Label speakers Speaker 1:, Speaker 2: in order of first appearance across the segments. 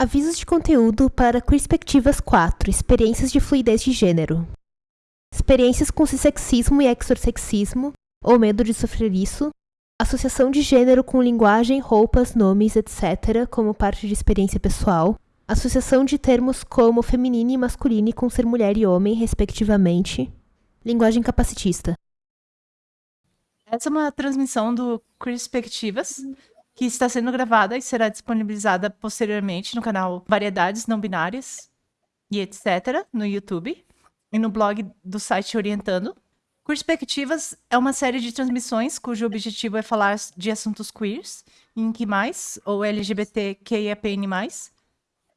Speaker 1: Avisos de conteúdo para Perspectivas 4 Experiências de fluidez de gênero. Experiências com cissexismo e exorsexismo, ou medo de sofrer isso. Associação de gênero com linguagem, roupas, nomes, etc., como parte de experiência pessoal. Associação de termos como feminino e masculino com ser mulher e homem, respectivamente. Linguagem capacitista.
Speaker 2: Essa é uma transmissão do Perspectivas que está sendo gravada e será disponibilizada posteriormente no canal Variedades Não Binárias e etc. no YouTube e no blog do site Orientando. Perspectivas é uma série de transmissões cujo objetivo é falar de assuntos queers, em que mais, ou LGBTQIAPN+,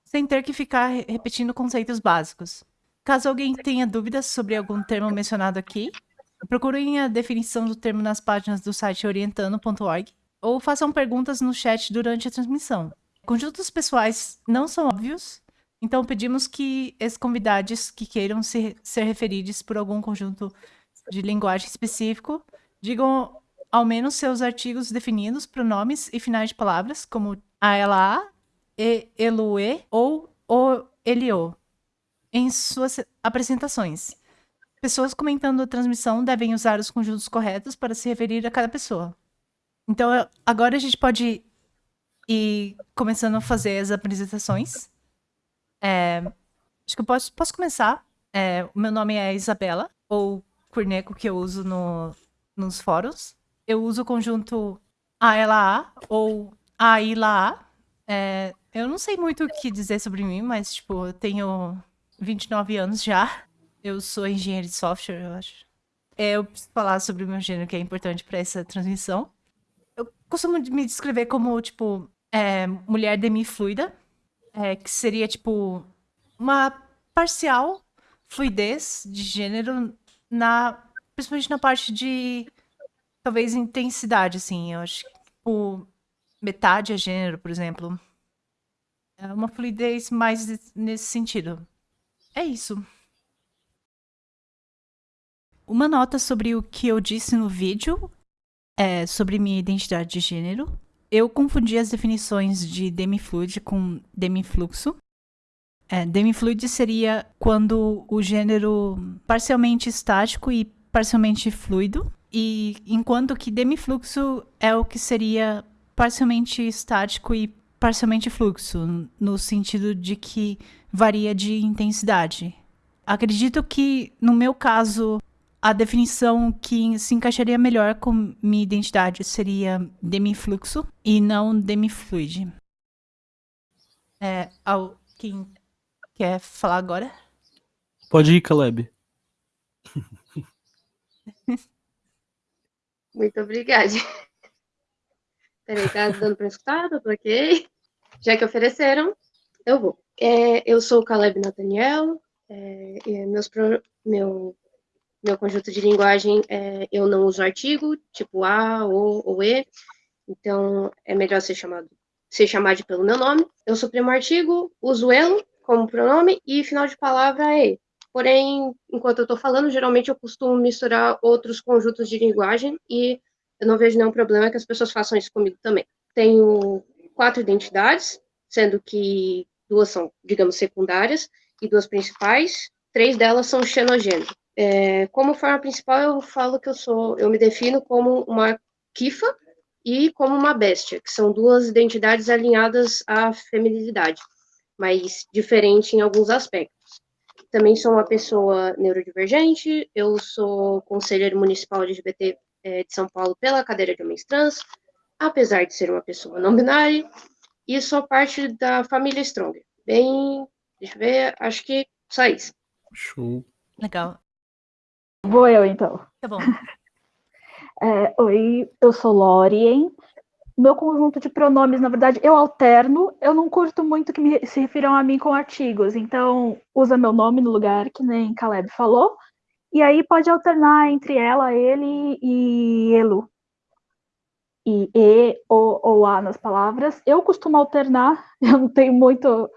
Speaker 2: sem ter que ficar repetindo conceitos básicos. Caso alguém tenha dúvidas sobre algum termo mencionado aqui, procurem a definição do termo nas páginas do site orientando.org ou façam perguntas no chat durante a transmissão. Conjuntos pessoais não são óbvios, então pedimos que os convidados que queiram ser, referidos por algum conjunto de linguagem específico digam ao menos seus artigos definidos, pronomes e finais de palavras, como a, ela, e, elue ou o, elio, em suas apresentações. Pessoas comentando a transmissão devem usar os conjuntos corretos para se referir a cada pessoa. Então, agora a gente pode ir começando a fazer as apresentações. É, acho que eu posso, posso começar. É, o meu nome é Isabela, ou Curneco, que eu uso no, nos fóruns. Eu uso o conjunto a ela a ou a ila a. É, eu não sei muito o que dizer sobre mim, mas, tipo, eu tenho 29 anos já. Eu sou engenheiro de software, eu acho. É, eu preciso falar sobre o meu gênero, que é importante para essa transmissão costumo me descrever como, tipo, é, mulher demifluida, é, que seria, tipo, uma parcial fluidez de gênero na principalmente na parte de talvez intensidade assim. Eu acho que tipo, metade é gênero por exemplo. É uma fluidez mais nesse sentido. É isso. Uma nota sobre o que eu disse no vídeo é, sobre minha identidade de gênero. Eu confundi as definições de demifluid com demifluxo. É, demifluid seria quando o gênero parcialmente estático e parcialmente fluido, e enquanto que demifluxo é o que seria parcialmente estático e parcialmente fluxo, no sentido de que varia de intensidade. Acredito que, no meu caso, a definição que se encaixaria melhor com minha identidade seria demifluxo e não demifluid. É, quem quer falar agora?
Speaker 3: Pode ir, Caleb.
Speaker 4: Muito obrigada. Peraí, tá dando para escutar? Tá ok? Já que ofereceram, eu vou. É, eu sou o Caleb Nathaniel. É, meus, pro, meu meu conjunto de linguagem, é, eu não uso artigo, tipo a, o ou e, então é melhor ser chamado ser chamado pelo meu nome. Eu suprimo artigo, uso ele como pronome e final de palavra é e. Porém, enquanto eu estou falando, geralmente eu costumo misturar outros conjuntos de linguagem e eu não vejo nenhum problema que as pessoas façam isso comigo também. Tenho quatro identidades, sendo que duas são, digamos, secundárias e duas principais. Três delas são xenogênero. É, como forma principal, eu falo que eu sou, eu me defino como uma kifa e como uma bestia, que são duas identidades alinhadas à feminilidade, mas diferente em alguns aspectos. Também sou uma pessoa neurodivergente, eu sou conselheiro municipal LGBT é, de São Paulo pela cadeira de homens trans, apesar de ser uma pessoa não binária, e sou parte da família Strong. Bem, deixa eu ver, acho que só isso.
Speaker 3: Show.
Speaker 2: Legal.
Speaker 5: Vou eu, então.
Speaker 2: Tá bom.
Speaker 5: É, oi, eu sou Lorien. Meu conjunto de pronomes, na verdade, eu alterno. Eu não curto muito que me, se refiram a mim com artigos. Então, usa meu nome no lugar, que nem Caleb falou. E aí pode alternar entre ela, ele e elu. E e, o ou a nas palavras. Eu costumo alternar. Eu não tenho muito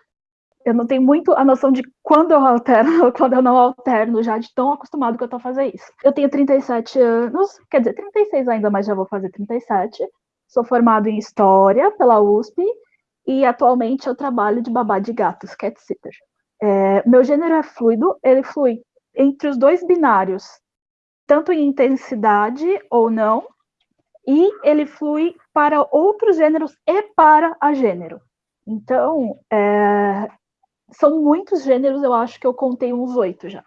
Speaker 5: eu não tenho muito a noção de quando eu alterno, quando eu não alterno, já de tão acostumado que eu tô a fazer isso. Eu tenho 37 anos, quer dizer, 36 ainda, mas já vou fazer 37. Sou formado em História pela USP e atualmente eu trabalho de babá de gatos, cat sitter. É, meu gênero é fluido, ele flui entre os dois binários, tanto em intensidade ou não, e ele flui para outros gêneros e para a gênero. Então, é, são muitos gêneros, eu acho que eu contei uns oito já.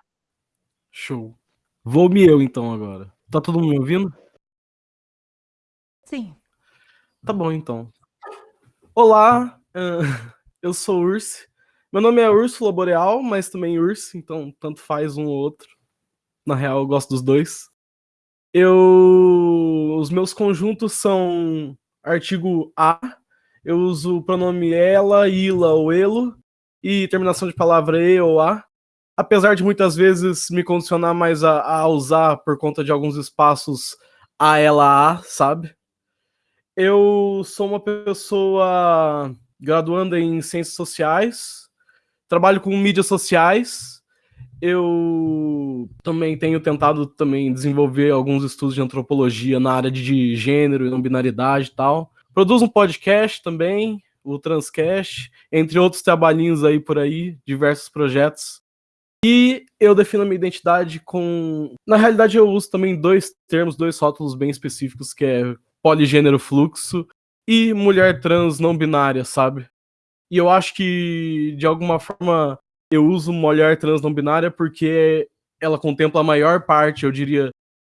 Speaker 3: Show. Vou-me eu então agora. Tá todo mundo me ouvindo?
Speaker 2: Sim.
Speaker 3: Tá bom então. Olá, eu sou Urso. Meu nome é Úrsula Boreal, mas também Urso, então tanto faz um ou outro. Na real, eu gosto dos dois. Eu. Os meus conjuntos são artigo A. Eu uso o pronome ela, ila ou elo. E terminação de palavra e ou a. Apesar de muitas vezes me condicionar mais a, a usar por conta de alguns espaços a, ela, a, sabe? Eu sou uma pessoa graduanda em ciências sociais, trabalho com mídias sociais. Eu também tenho tentado também desenvolver alguns estudos de antropologia na área de gênero e não binaridade e tal. Produzo um podcast também, o Transcast, entre outros trabalhinhos aí por aí, diversos projetos. E eu defino a minha identidade com. Na realidade, eu uso também dois termos, dois rótulos bem específicos, que é poligênero fluxo e mulher trans não binária, sabe? E eu acho que, de alguma forma, eu uso mulher trans não binária porque ela contempla a maior parte, eu diria,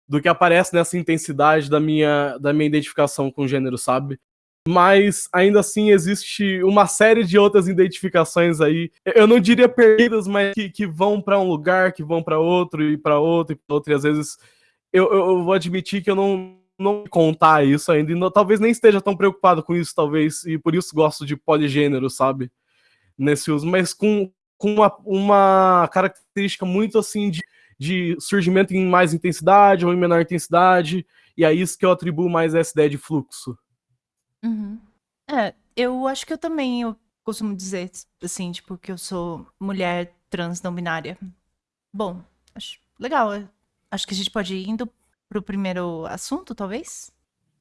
Speaker 3: do que aparece nessa intensidade da minha, da minha identificação com o gênero, sabe? Mas ainda assim existe uma série de outras identificações aí. Eu não diria perdidas, mas que, que vão para um lugar, que vão para outro e para outro e para outro. E às vezes eu, eu, vou admitir que eu não não contar isso ainda. E não, talvez nem esteja tão preocupado com isso, talvez, e por isso gosto de poligênero, sabe? Nesse uso, mas com, com uma, uma característica muito assim de, de surgimento em mais intensidade ou em menor intensidade, e é isso que eu atribuo mais a essa ideia de fluxo.
Speaker 2: Uhum. É, eu acho que eu também eu costumo dizer, assim, tipo, que eu sou mulher trans não binária. Bom, acho legal. Acho que a gente pode ir indo pro primeiro assunto, talvez?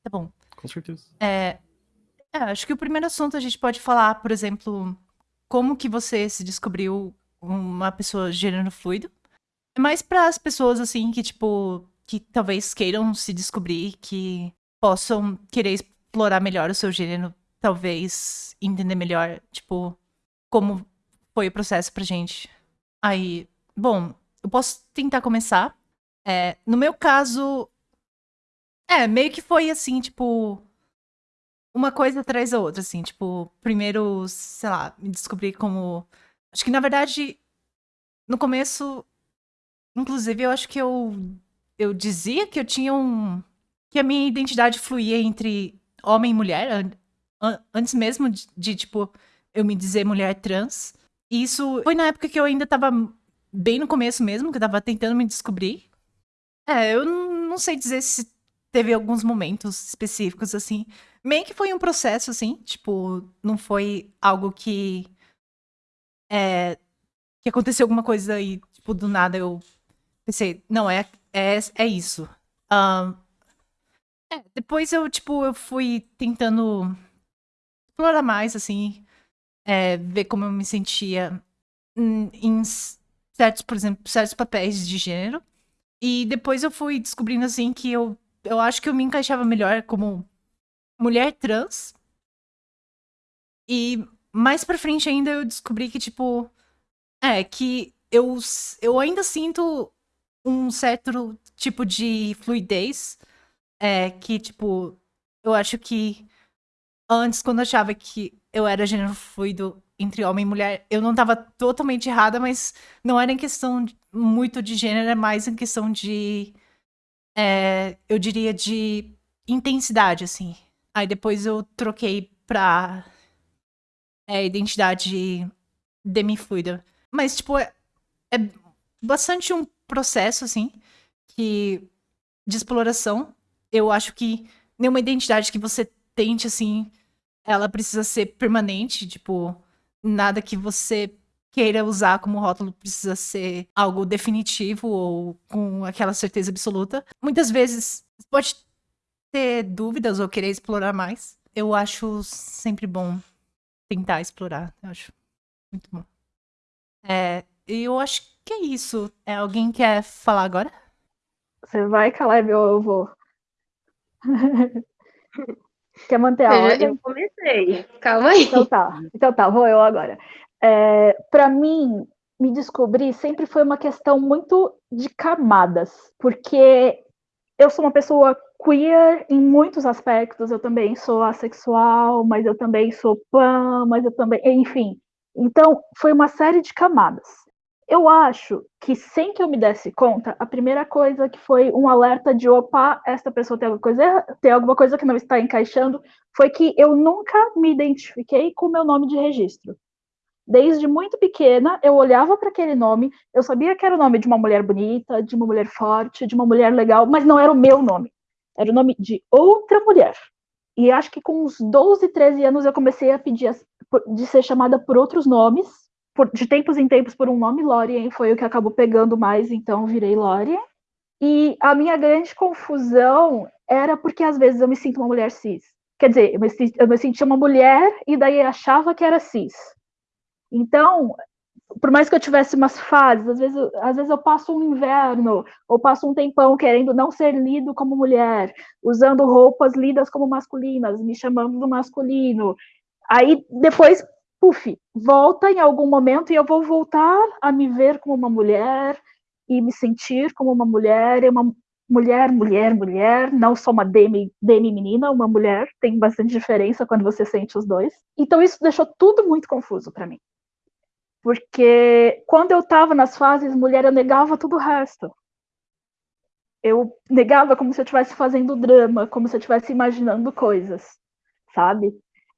Speaker 2: Tá bom.
Speaker 3: Com certeza.
Speaker 2: É, é, acho que o primeiro assunto a gente pode falar, por exemplo, como que você se descobriu uma pessoa gênero fluido. É mais para as pessoas, assim, que, tipo, que talvez queiram se descobrir, que possam querer explorar melhor o seu gênero, talvez entender melhor, tipo, como foi o processo pra gente. Aí, bom, eu posso tentar começar é, no meu caso, é, meio que foi assim, tipo, uma coisa atrás da outra, assim, tipo, primeiro, sei lá, me descobri como. Acho que na verdade, no começo, inclusive, eu acho que eu, eu dizia que eu tinha um. que a minha identidade fluía entre homem e mulher, an an antes mesmo de, de, tipo, eu me dizer mulher trans. E isso foi na época que eu ainda tava bem no começo mesmo, que eu tava tentando me descobrir. É, eu não sei dizer se teve alguns momentos específicos, assim. Meio que foi um processo, assim, tipo, não foi algo que. É, que aconteceu alguma coisa e, tipo, do nada eu pensei, não, é, é, é isso. Um, é, depois eu, tipo, eu fui tentando explorar mais, assim, é, ver como eu me sentia em, certos, por exemplo, certos papéis de gênero. E depois eu fui descobrindo, assim, que eu, eu acho que eu me encaixava melhor como mulher trans. E mais pra frente ainda eu descobri que, tipo, é, que eu, eu ainda sinto um certo tipo de fluidez. É, que, tipo, eu acho que antes, quando eu achava que eu era gênero fluido entre homem e mulher, eu não tava totalmente errada, mas não era em questão muito de gênero, é mais em questão de. É, eu diria de intensidade, assim. Aí depois eu troquei pra é, identidade demifluida. Mas, tipo, é, é bastante um processo, assim, que de exploração. Eu acho que nenhuma identidade que você tente, assim, ela precisa ser permanente, tipo, nada que você queira usar como rótulo precisa ser algo definitivo ou com aquela certeza absoluta. Muitas vezes pode ter dúvidas ou querer explorar mais. Eu acho sempre bom tentar explorar. Eu acho muito bom. É, eu acho que é isso. É, alguém quer falar agora?
Speaker 5: Você vai, Caleb, eu vou? Quer manter a
Speaker 4: Eu,
Speaker 5: ordem?
Speaker 4: eu comecei. Calma aí.
Speaker 5: Então tá, então tá, vou eu agora. É, para mim, me descobrir sempre foi uma questão muito de camadas, porque eu sou uma pessoa queer em muitos aspectos, eu também sou assexual, mas eu também sou pan, mas eu também, enfim. Então, foi uma série de camadas. Eu acho que sem que eu me desse conta, a primeira coisa que foi um alerta de opa, essa pessoa tem alguma coisa, tem alguma coisa que não está encaixando, foi que eu nunca me identifiquei com o meu nome de registro. Desde muito pequena, eu olhava para aquele nome, eu sabia que era o nome de uma mulher bonita, de uma mulher forte, de uma mulher legal, mas não era o meu nome. Era o nome de outra mulher. E acho que com uns 12, 13 anos eu comecei a pedir de ser chamada por outros nomes, por- de tempos em tempos por um nome, Lorien foi o que acabou pegando mais, então virei Lorien. E a minha grande confusão era porque às vezes eu me sinto uma mulher cis. Quer dizer, eu me, eu me sentia uma mulher e daí achava que era cis. Então, por mais que eu tivesse umas fases, às vezes, eu- às vezes eu passo um inverno, ou passo um tempão querendo não ser lido como mulher, usando roupas lidas como masculinas, me chamando do masculino. Aí depois, puf, volta em algum momento e eu vou voltar a me ver como uma mulher e me sentir como uma mulher, uma mulher, mulher, mulher, não só uma demi, demi menina, uma mulher, tem bastante diferença quando você sente os dois. Então isso deixou tudo muito confuso para mim porque quando eu estava nas fases mulher, eu negava todo o resto. Eu negava como se eu estivesse fazendo drama, como se eu estivesse imaginando coisas, sabe?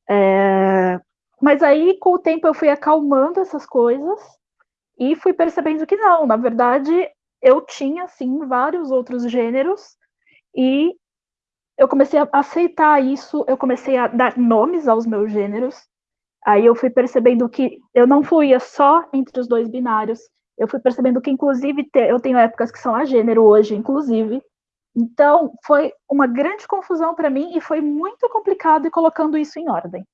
Speaker 5: É, Mas aí, com o tempo, eu fui acalmando essas coisas e fui percebendo que não, na verdade, eu tinha, sim, vários outros gêneros e eu comecei a aceitar isso, eu comecei a dar nomes aos meus gêneros, Aí eu fui percebendo que eu não fluía só entre os dois binários. Eu fui percebendo que, inclusive, eu tenho épocas que são a gênero hoje, inclusive. Então, foi uma grande confusão para mim e foi muito complicado ir colocando isso em ordem.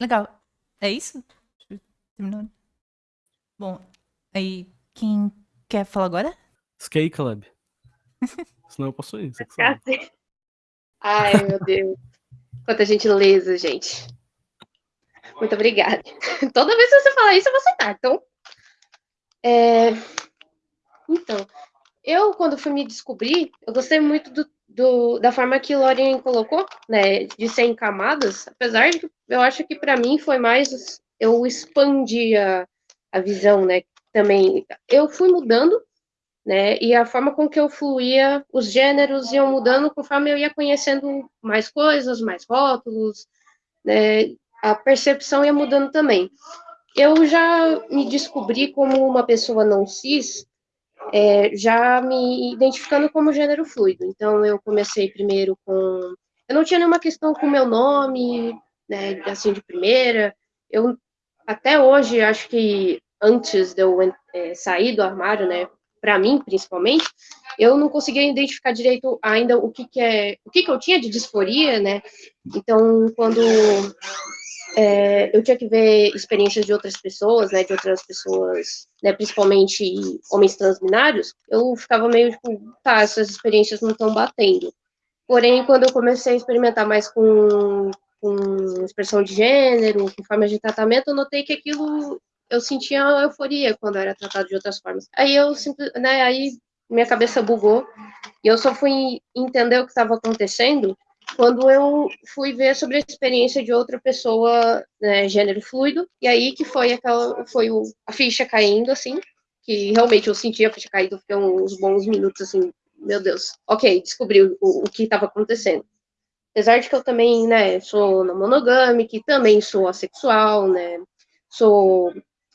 Speaker 2: Legal. É isso? Terminou? Bom, aí quem quer falar agora?
Speaker 3: Skate Club. Senão eu posso ir. Você que.
Speaker 4: Ai, meu Deus. Quanta gentileza, gente. Muito obrigada. Toda vez que você falar isso, eu vou aceitar. Então, é... então eu, quando fui me descobrir, eu gostei muito do, do- da forma que Lorien colocou, né, de em camadas, apesar de eu acho que para mim foi mais, eu expandi a, a visão, né, também. Eu fui mudando, né, e a forma com que eu fluía, os gêneros iam mudando conforme eu ia conhecendo mais coisas, mais rótulos, né, a percepção ia mudando também. Eu já me descobri como uma pessoa não cis, é, já me identificando como gênero fluido. Então, eu comecei primeiro com. Eu não tinha nenhuma questão com o meu nome, né, assim, de primeira. Eu, até hoje, acho que antes de eu é, sair do armário, né, para mim, principalmente, eu não conseguia identificar direito ainda o que, que é. O que, que eu tinha de disforia, né? Então, quando é, eu tinha que ver experiências de outras pessoas, né, de outras pessoas, né, principalmente homens transbinários, eu ficava meio tipo, tá, essas experiências não estão batendo. Porém, quando eu comecei a experimentar mais com, com expressão de gênero, com formas de tratamento, eu notei que aquilo eu sentia euforia quando era tratado de outras formas. Aí eu né, aí minha cabeça bugou e eu só fui entender o que estava acontecendo quando eu fui ver sobre a experiência de outra pessoa, né, gênero fluido, e aí que foi aquela, foi o, a ficha caindo, assim, que realmente eu senti a ficha caindo, fiquei uns bons minutos, assim, meu Deus, ok, descobri o, o que estava acontecendo. Apesar de que eu também, né, sou não monogâmica, também sou assexual, né, sou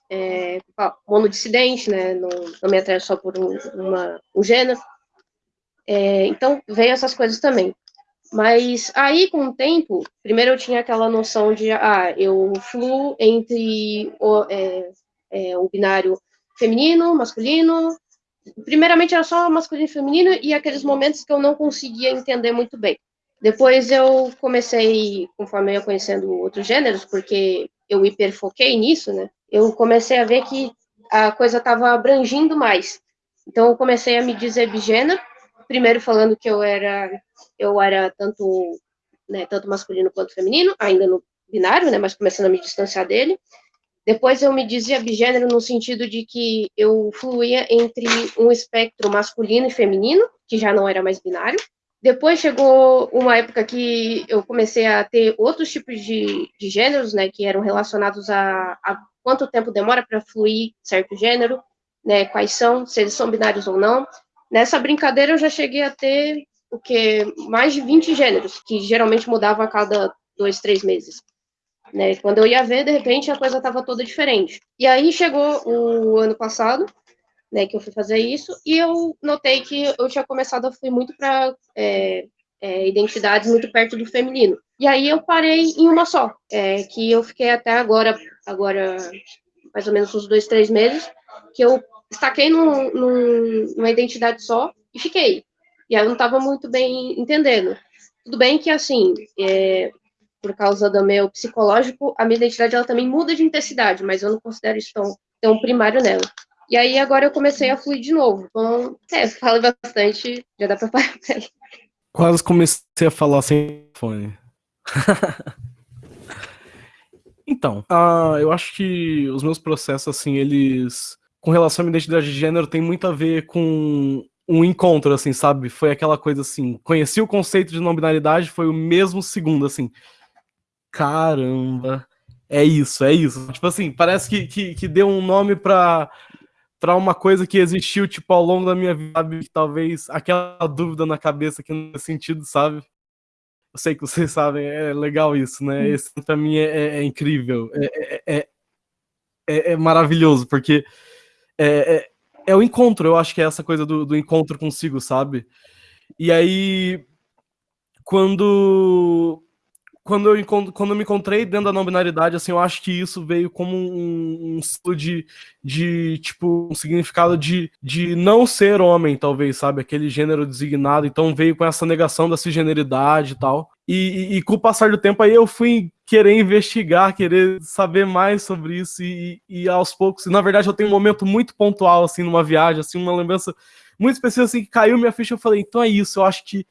Speaker 4: é, monodissidente, né, não, não me atraio só por um, uma, um gênero. É, então, veio essas coisas também. Mas aí, com o tempo, primeiro eu tinha aquela noção de, ah, eu fluo entre o, é, é, o binário feminino, masculino. Primeiramente era só masculino e feminino, e aqueles momentos que eu não conseguia entender muito bem. Depois eu comecei, conforme eu ia conhecendo outros gêneros, porque eu hiperfoquei nisso, né? Eu comecei a ver que a coisa estava abrangindo mais. Então eu comecei a me dizer bigênero, primeiro falando que eu era eu era tanto né, tanto masculino quanto feminino, ainda no binário, né, mas começando a me distanciar dele. Depois eu me dizia bigênero no sentido de que eu fluía entre um espectro masculino e feminino, que já não era mais binário. Depois chegou uma época que eu comecei a ter outros tipos de, de gêneros, né, que eram relacionados a, a quanto tempo demora para fluir certo gênero, né, quais são, se eles são binários ou não. Nessa brincadeira eu já cheguei a ter o que mais de 20 gêneros, que geralmente mudavam a cada dois, três meses. Né? Quando eu ia ver, de repente a coisa estava toda diferente. E aí chegou o ano passado, né, que eu fui fazer isso, e eu notei que eu tinha começado a fluir muito para é, é, identidades muito perto do feminino. E aí eu parei em uma só, é, que eu fiquei até agora, agora mais ou menos uns dois, três meses, que eu estaquei num, num, numa identidade só e fiquei. E aí eu não estava muito bem entendendo. Tudo bem que, assim, é, por causa do meu psicológico, a minha identidade ela também muda de intensidade, mas eu não considero isso tão, tão primário nela. E aí agora eu comecei a fluir de novo. Então, é, falo bastante, já dá pra parar
Speaker 3: Quase comecei a falar sem fone. então, uh, eu acho que os meus processos, assim, eles. Com relação à minha identidade de gênero, tem muito a ver com um encontro, assim, sabe? Foi aquela coisa assim. Conheci o conceito de não binaridade, foi o mesmo segundo, assim caramba, é isso, é isso. Tipo assim, parece que, que, que deu um nome pra, pra uma coisa que existiu, tipo, ao longo da minha vida, que talvez aquela dúvida na cabeça que não faz sentido, sabe? Eu sei que vocês sabem, é legal isso, né? Esse pra mim é, é, é incrível, é, é, é, é maravilhoso, porque é, é, o encontro, eu acho que é essa coisa do, do encontro consigo, sabe? E aí, quando quando eu, quando eu me encontrei dentro da não binaridade, assim, eu acho que isso veio como um, um de, de, tipo, um significado de, de não ser homem, talvez, sabe? Aquele gênero designado. Então veio com essa negação da cisgeneridade e tal. E, e, e, com o passar do tempo aí eu fui querer investigar, querer saber mais sobre isso e, e aos poucos, na verdade eu tenho um momento muito pontual assim numa viagem, assim, uma lembrança muito específica assim que caiu minha ficha, eu falei, então é isso, eu acho que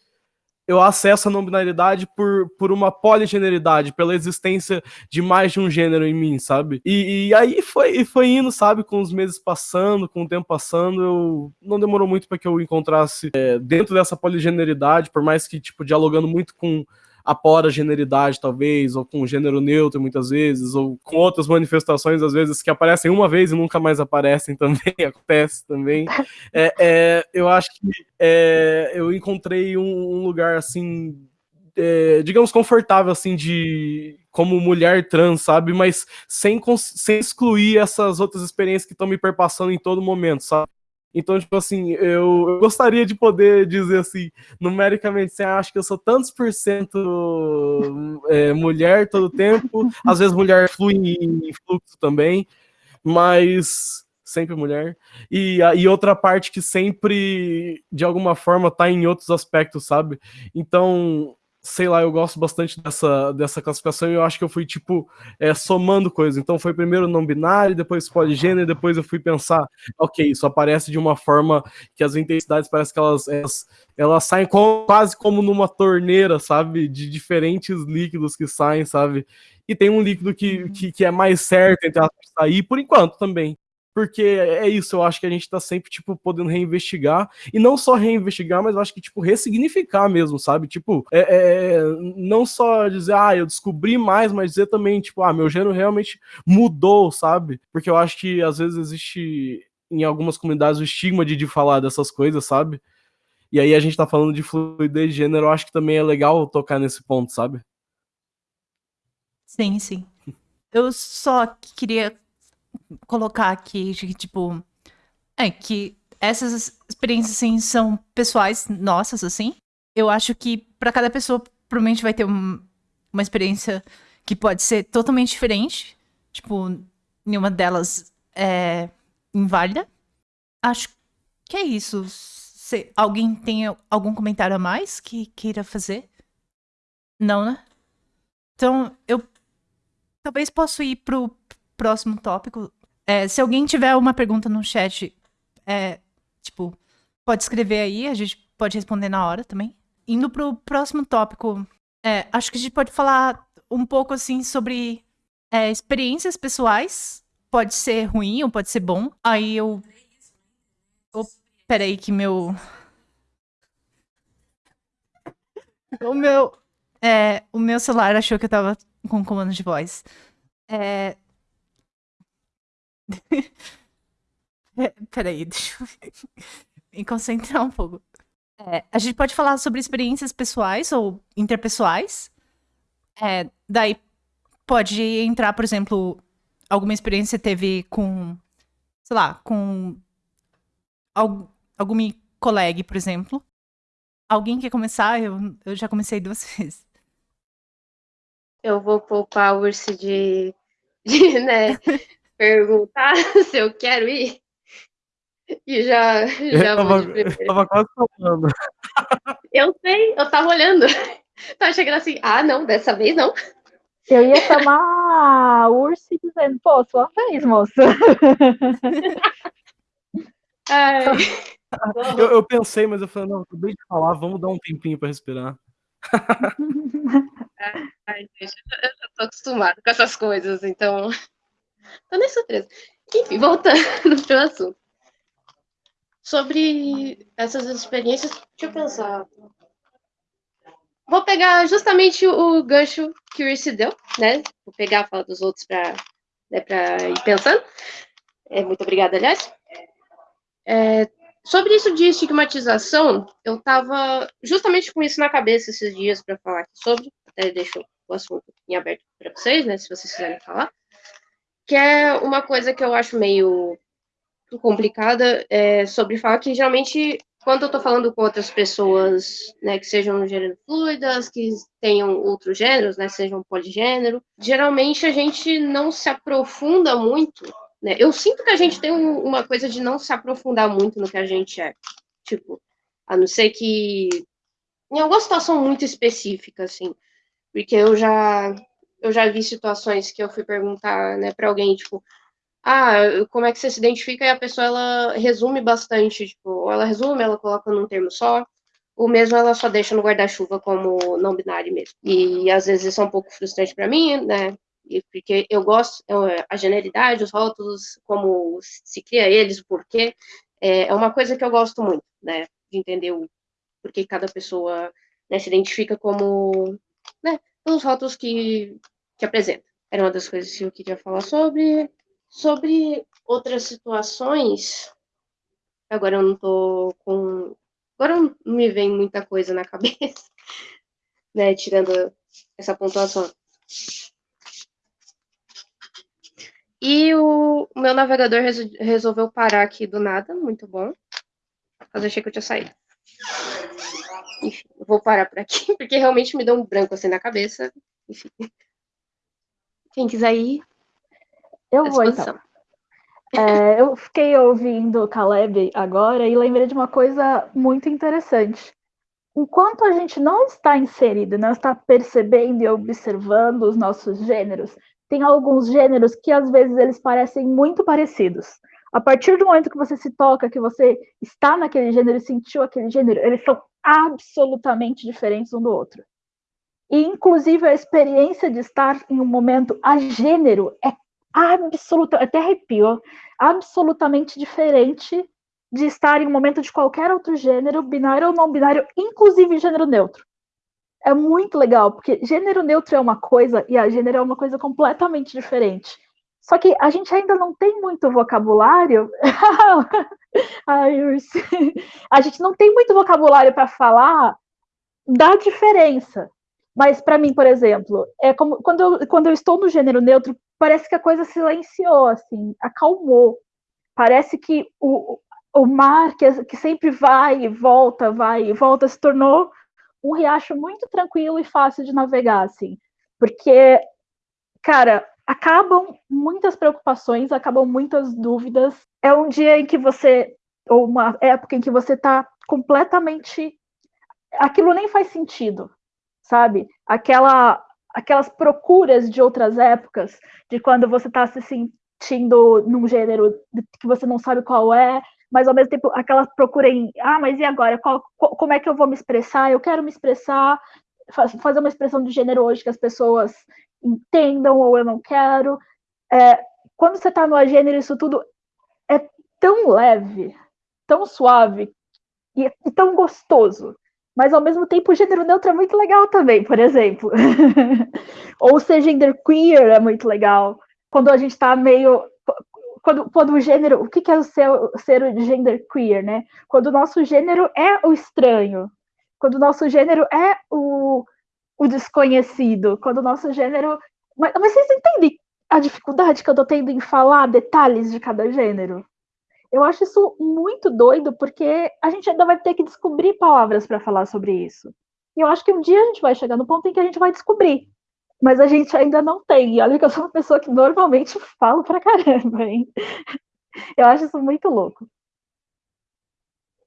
Speaker 3: eu acesso a não binaridade por, por uma poligeneridade, pela existência de mais de um gênero em mim, sabe? E, e aí foi, foi indo, sabe, com os meses passando, com o tempo passando, eu não demorou muito para que eu encontrasse é, dentro dessa poligeneridade, por mais que, tipo, dialogando muito com apora generidade, talvez, ou com gênero neutro, muitas vezes, ou com outras manifestações, às vezes, que aparecem uma vez e nunca mais aparecem também, acontece também. É, é, eu acho que é, eu encontrei um, um lugar, assim, é, digamos, confortável, assim, de como mulher trans, sabe? Mas sem, sem excluir essas outras experiências que estão me perpassando em todo momento, sabe? Então, tipo assim, eu, eu, gostaria de poder dizer assim, numericamente, assim, ah, acho que eu sou tantos por cento é, mulher todo tempo, às vezes mulher flui em fluxo também, mas sempre mulher. E, e outra parte que sempre, de alguma forma, tá em outros aspectos, sabe? Então, sei lá, eu gosto bastante dessa, dessa classificação e eu acho que eu fui, tipo, é, somando coisas. Então foi primeiro não binário, depois poligênero, depois eu fui pensar, ok, isso aparece de uma forma que as intensidades parece que elas, elas, elas saem com, quase como numa torneira, sabe? De diferentes líquidos que saem, sabe? E tem um líquido que, que, que é mais certo entre sair, por enquanto também porque é isso, eu acho que a gente tá sempre, tipo, podendo reinvestigar, e não só reinvestigar, mas eu acho que, tipo, ressignificar mesmo, sabe? Tipo, é, é, é, não só dizer, ah, eu descobri mais, mas dizer também, tipo, ah, meu gênero realmente mudou, sabe? Porque eu acho que, às vezes, existe em algumas comunidades o estigma de, de falar dessas coisas, sabe? E aí a gente tá falando de fluidez de gênero, eu acho que também é legal tocar nesse ponto, sabe?
Speaker 2: Sim, sim. Eu só queria colocar aqui tipo. É, que essas experiências, assim, são pessoais nossas, assim. Eu acho que para cada pessoa, provavelmente vai ter um, uma experiência que pode ser totalmente diferente. Tipo, nenhuma delas é inválida. Acho que é isso. Se alguém tem algum comentário a mais que queira fazer? Não, né? Então, eu talvez posso ir pro próximo tópico. É, se alguém tiver uma pergunta no chat, é, tipo, pode escrever aí, a gente pode responder na hora também. Indo pro próximo tópico, é, acho que a gente pode falar um pouco assim sobre é, experiências pessoais. Pode ser ruim ou pode ser bom. Aí eu. Peraí, que meu. O meu. É, o meu celular achou que eu tava com comando de voz. É... é peraí, deixa eu me concentrar um pouco. É, a gente pode falar sobre experiências pessoais ou interpessoais. É, daí pode entrar, por exemplo, alguma experiência que você teve com, sei lá, com algum, algum colega, por exemplo. Alguém quer começar? Eu, eu já comecei duas vezes.
Speaker 4: Eu vou poupar o urso de, de né, perguntar se eu quero ir. E já, já
Speaker 3: eu tava, eu tava quase falando.
Speaker 4: Eu sei, eu tava olhando. Tava chegando assim, ah, não, dessa vez não.
Speaker 5: Eu ia chamar a Ursi dizendo, pô, sua vez, moça.
Speaker 4: Ai.
Speaker 3: Eu, eu, pensei, mas eu falei, não, acabei de falar, vamos dar um tempinho para respirar.
Speaker 4: Ai, gente, eu já tô acostumada com essas coisas, então. Tô nem surpresa. Enfim, voltando pro assunto. Sobre essas experiências, deixa eu pensar. Vou pegar justamente o gancho que o Irse deu, né? Vou pegar a fala dos outros para né, ir pensando. É, muito obrigada, aliás. É, sobre isso de estigmatização, eu estava justamente com isso na cabeça esses dias para falar sobre. Até deixo o assunto em aberto para vocês, né? Se vocês quiserem falar. Que é uma coisa que eu acho meio complicada é, sobre falar que geralmente quando eu estou falando com outras pessoas, né, que sejam gênero fluidas, que tenham outros gêneros, né, sejam poligênero, geralmente a gente não se aprofunda muito, né? Eu sinto que a gente tem um, uma coisa de não se aprofundar muito no que a gente é, tipo, a não ser que em alguma situação muito específica, assim, porque eu já eu já vi situações que eu fui perguntar, né, para alguém, tipo, ah, como é que você se identifica? E a pessoa, ela resume bastante, tipo, ou ela resume, ela coloca num termo só, ou mesmo ela só deixa no guarda-chuva como não binário mesmo. E às vezes isso é um pouco frustrante para mim, né? E porque eu gosto, a generalidade, os rótulos, como se cria eles, o porquê, é, é uma coisa que eu gosto muito, né? De entender o porquê cada pessoa né, se identifica como, né, pelos rótulos que, que apresenta. Era uma das coisas que eu queria falar sobre. Sobre outras situações, agora eu não tô com. Agora não me vem muita coisa na cabeça, né? Tirando essa pontuação. E o meu navegador resolveu parar aqui do nada, muito bom. Mas eu achei que eu tinha saído. Enfim, vou parar por aqui, porque realmente me deu um branco assim na cabeça. Enfim. Quem quiser ir,
Speaker 5: eu vou então. É, eu fiquei ouvindo o Caleb agora e lembrei de uma coisa muito interessante. Enquanto a gente não está inserido, não está percebendo e observando os nossos gêneros, tem alguns gêneros que às vezes eles parecem muito parecidos. A partir do momento que você se toca, que você está naquele gênero e sentiu aquele gênero, eles são absolutamente diferentes um do outro. E, inclusive, a experiência de estar em um momento a gênero é absoluta, até arrepio, absolutamente diferente de estar em um momento de qualquer outro gênero, binário ou não binário, inclusive gênero neutro. É muito legal, porque gênero neutro é uma coisa e a gênero é uma coisa completamente diferente. Só que a gente ainda não tem muito vocabulário. Ai. A gente não tem muito vocabulário para falar da diferença. Mas para mim, por exemplo, é como quando eu, quando eu estou no gênero neutro, parece que a coisa silenciou, assim, acalmou. Parece que o, o mar, que, que sempre vai e volta, vai e volta, se tornou um riacho muito tranquilo e fácil de navegar, assim. Porque, cara, acabam muitas preocupações, acabam muitas dúvidas. É um dia em que você, ou uma época em que você está completamente. Aquilo nem faz sentido sabe? Aquela, aquelas procuras de outras épocas, de quando você está se sentindo num gênero que você não sabe qual é, mas ao mesmo tempo aquela procura em, ah, mas e agora? Qual, como é que eu vou me expressar? Eu quero me expressar, fazer uma expressão de gênero hoje que as pessoas entendam ou eu não quero. É, quando você está no gênero, isso tudo é tão leve, tão suave e, e tão gostoso mas ao mesmo tempo o gênero neutro é muito legal também, por exemplo. Ou ser gender queer é muito legal. Quando a gente está meio. Quando, quando o gênero. O que, que é o ser, ser o gender queer, né? Quando o nosso gênero é o estranho. Quando o nosso gênero é o, o desconhecido. Quando o nosso gênero. Mas, mas vocês entendem a dificuldade que eu estou tendo em falar detalhes de cada gênero? Eu acho isso muito doido, porque a gente ainda vai ter que descobrir palavras para falar sobre isso. E eu acho que um dia a gente vai chegar no ponto em que a gente vai descobrir. Mas a gente ainda não tem. E olha que eu sou uma pessoa que normalmente falo pra caramba, hein? Eu acho isso muito louco.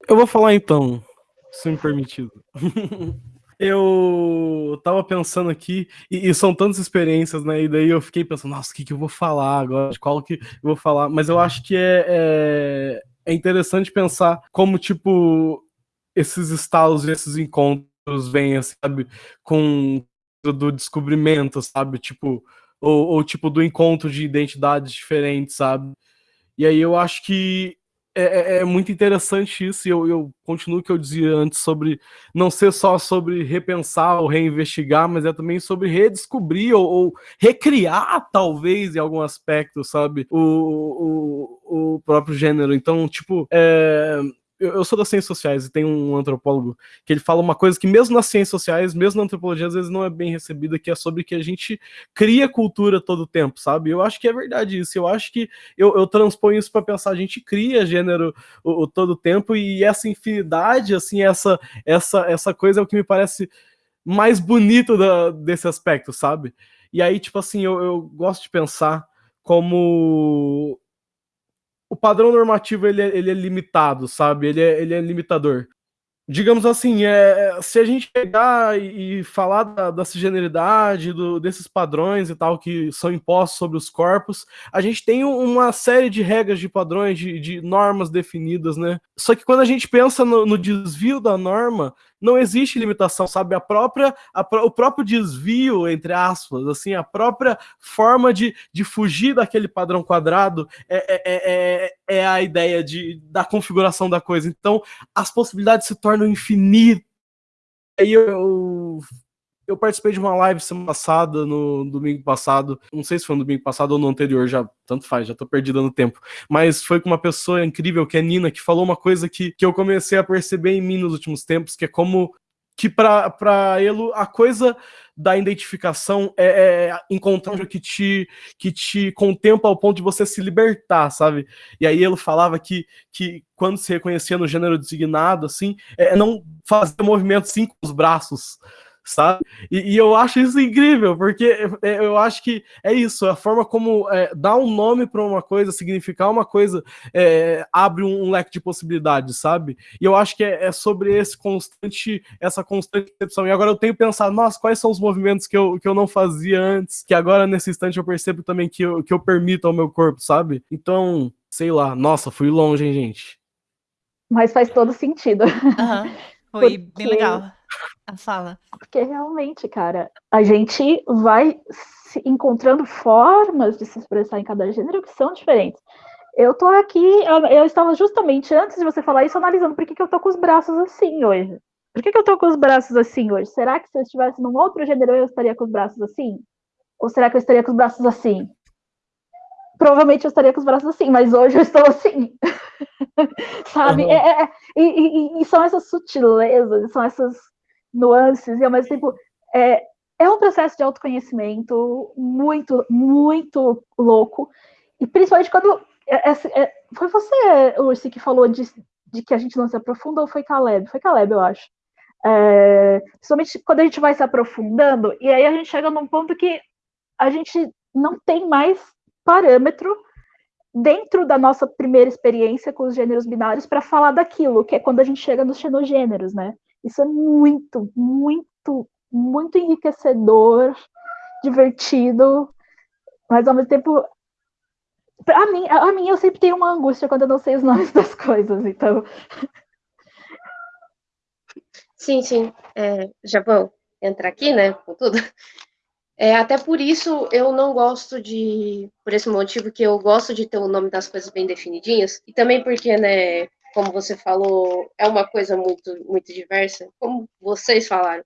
Speaker 3: Eu vou falar então, se me permitido. eu tava pensando aqui, e, e, são tantas experiências, né? E daí eu fiquei pensando, nossa, o que, que eu vou falar agora? De qual que eu vou falar? Mas eu acho que é, é, é interessante pensar como, tipo, esses estalos esses encontros vêm, sabe, com do descobrimento, sabe? Tipo, ou, ou tipo do encontro de identidades diferentes, sabe? E aí eu acho que é, é, é, muito interessante isso, e eu, eu continuo o que eu dizia antes sobre não ser só sobre repensar ou reinvestigar, mas é também sobre redescobrir ou, ou recriar, talvez, em algum aspecto, sabe, o, o, o próprio gênero. Então, tipo, é, eu, eu, sou das ciências sociais e tem um antropólogo que ele fala uma coisa que mesmo nas ciências sociais, mesmo na antropologia, às vezes não é bem recebida, que é sobre que a gente cria cultura todo tempo, sabe? Eu acho que é verdade isso. Eu acho que eu, eu transponho isso para pensar, a gente cria gênero o, o todo tempo e essa infinidade, assim, essa essa essa coisa é o que me parece mais bonito da, desse aspecto, sabe? E aí, tipo assim, eu, eu gosto de pensar como o padrão normativo ele é, ele é limitado, sabe? Ele é, ele é limitador. Digamos assim, é, se a gente pegar e, e falar da, da cisgeneridade, do, desses padrões e tal que são impostos sobre os corpos, a gente tem uma série de regras, de padrões, de, de normas definidas, né? Só que quando a gente pensa no, no desvio da norma, não existe limitação, sabe? A própria, a, o próprio desvio, entre aspas, assim, a própria forma de, de fugir daquele padrão quadrado é, é, é, é, é a ideia de, da configuração da coisa. Então, as possibilidades se tornam infinitas. Aí eu, eu participei de uma live semana passada, no domingo passado. Não sei se foi no domingo passado ou no anterior, já tanto faz, já tô perdida no tempo. Mas foi com uma pessoa incrível, que é Nina, que falou uma coisa que, que eu comecei a perceber em mim nos últimos tempos, que é como que para ele a coisa da identificação é, é encontrar um que te que te contempla ao ponto de você se libertar, sabe? E aí ele falava que, que quando se reconhecia no gênero designado, assim, é não fazer movimento assim com os braços, sabe? E, e, eu acho isso incrível, porque é, eu acho que é isso, a forma como é, dar um nome para uma coisa, significar uma coisa, é, abre um, um, leque de possibilidades, sabe? E eu acho que é, é, sobre esse constante, essa constante percepção. E agora eu tenho pensado, nossa, quais são os movimentos que eu, que eu não fazia antes, que agora nesse instante eu percebo também que eu, que eu permito ao meu corpo, sabe? Então, sei lá, nossa, fui longe, hein, gente?
Speaker 5: Mas faz todo sentido.
Speaker 2: Uhum. Foi Porque... bem legal a fala.
Speaker 5: Porque realmente, cara, a gente vai se encontrando formas de se expressar em cada gênero que são diferentes. Eu tô aqui, eu, eu estava justamente antes de você falar isso, analisando por que, que eu tô com os braços assim hoje. Por que, que eu tô com os braços assim hoje? Será que se eu estivesse num outro gênero eu estaria com os braços assim? Ou será que eu estaria com os braços assim? Provavelmente eu estaria com os braços assim, mas hoje eu estou assim. Sabe? Uhum. É, é, e, e, e, são essas sutilezas, são essas nuances, e ao mesmo tempo é, é um processo de autoconhecimento muito, muito louco. E principalmente quando. É, é, é foi você, Ursi, que falou de, de que a gente não se aprofunda, ou foi Caleb? Foi Caleb, eu acho. É, principalmente quando a gente vai se aprofundando, e aí a gente chega num ponto que a gente não tem mais parâmetro dentro da nossa primeira experiência com os gêneros binários para falar daquilo, que é quando a gente chega nos xenogêneros, né? Isso é muito, muito muito enriquecedor, divertido, mas ao mesmo tempo a mim, a mim eu sempre tenho uma angústia quando eu não sei os nomes das coisas, então.
Speaker 4: Sim, sim. É, já vou entrar aqui, né, com tudo. É, até por isso eu não gosto de, por esse motivo que eu gosto de ter o nome das coisas bem definidinhas, e também porque, né, como você falou, é uma coisa muito, muito diversa, como vocês falaram.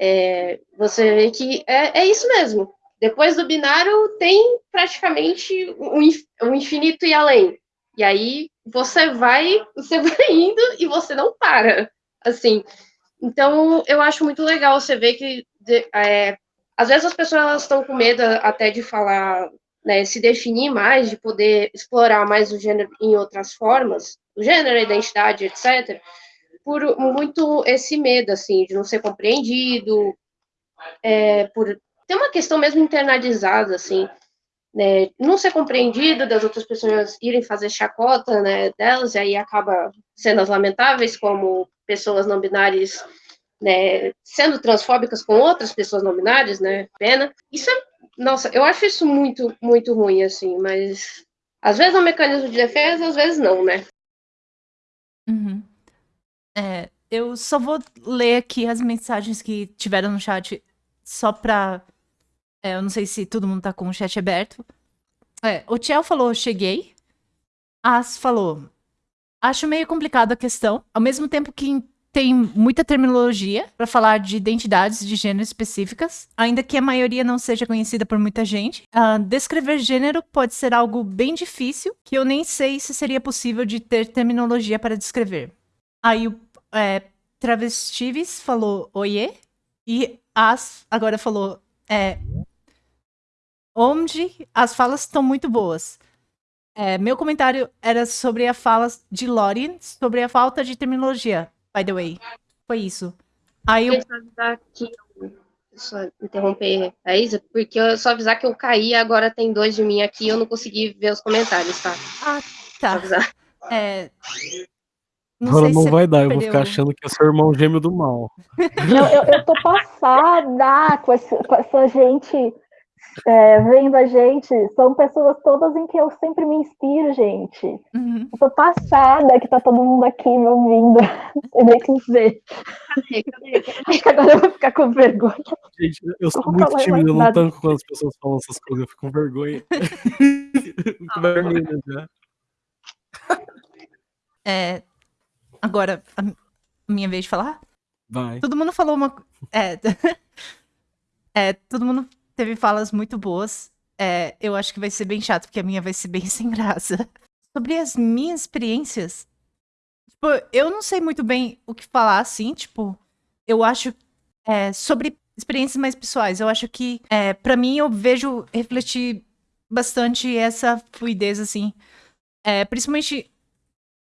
Speaker 4: É, você vê que é, é isso mesmo. Depois do binário tem praticamente um infinito e além. E aí você vai, você vai indo e você não para, assim. Então eu acho muito legal você ver que é, às vezes as pessoas estão com medo até de falar, né, se definir mais, de poder explorar mais o gênero em outras formas, o gênero, identidade, etc. Por muito esse medo, assim, de não ser compreendido, é, por tem uma questão mesmo internalizada, assim, né, não ser compreendido das outras pessoas irem fazer chacota, né, delas, e aí acaba sendo as lamentáveis, como pessoas não binárias, né, sendo transfóbicas com outras pessoas não binárias, né, pena. Isso é, nossa, eu acho isso muito, muito ruim, assim, mas às vezes é um mecanismo de defesa, às vezes não, né.
Speaker 2: Uhum. É, eu só vou ler aqui as mensagens que tiveram no chat só pra é, eu não sei se todo mundo tá com o chat aberto. É, o Tchel falou, cheguei. As falou, acho meio complicado a questão. Ao mesmo tempo que tem muita terminologia para falar de identidades de gênero específicas, ainda que a maioria não seja conhecida por muita gente. Uh, descrever gênero pode ser algo bem difícil, que eu nem sei se seria possível de ter terminologia para descrever. Aí o é, Travestives falou oiê, e As agora falou é, onde as falas estão muito boas. É, meu comentário era sobre a fala de Lori, sobre a falta de terminologia, by the way. Foi isso. Aí eu...
Speaker 4: Só avisar que só interromper a Isa, porque eu só avisar que eu caí, agora tem dois de mim aqui, eu não consegui ver os comentários, tá?
Speaker 2: Ah, tá. É...
Speaker 3: Não, Agora não vai dar, eu vou ficar achando que é seu irmão gêmeo do mal.
Speaker 5: Não, eu, eu tô passada com, esse, com essa gente é, vendo a gente, são pessoas todas em que eu sempre me inspiro, gente. Uhum. Eu tô passada que tá todo mundo aqui me ouvindo. Não nem que dizer. Acho que agora eu vou ficar com vergonha.
Speaker 3: Gente, eu sou eu muito tímido, eu não tanco quando as pessoas falam essas coisas, eu fico com vergonha. Fico vermelha já.
Speaker 2: É, agora, a minha vez de falar?
Speaker 3: Vai.
Speaker 2: Todo mundo falou uma. É, é todo mundo teve falas muito boas. É, eu acho que vai ser bem chato, porque a minha vai ser bem sem graça. Sobre as minhas experiências, tipo, eu não sei muito bem o que falar, assim, tipo, eu acho, é, sobre experiências mais pessoais, eu acho que, é, para mim, eu vejo refletir bastante essa fluidez, assim, é, principalmente,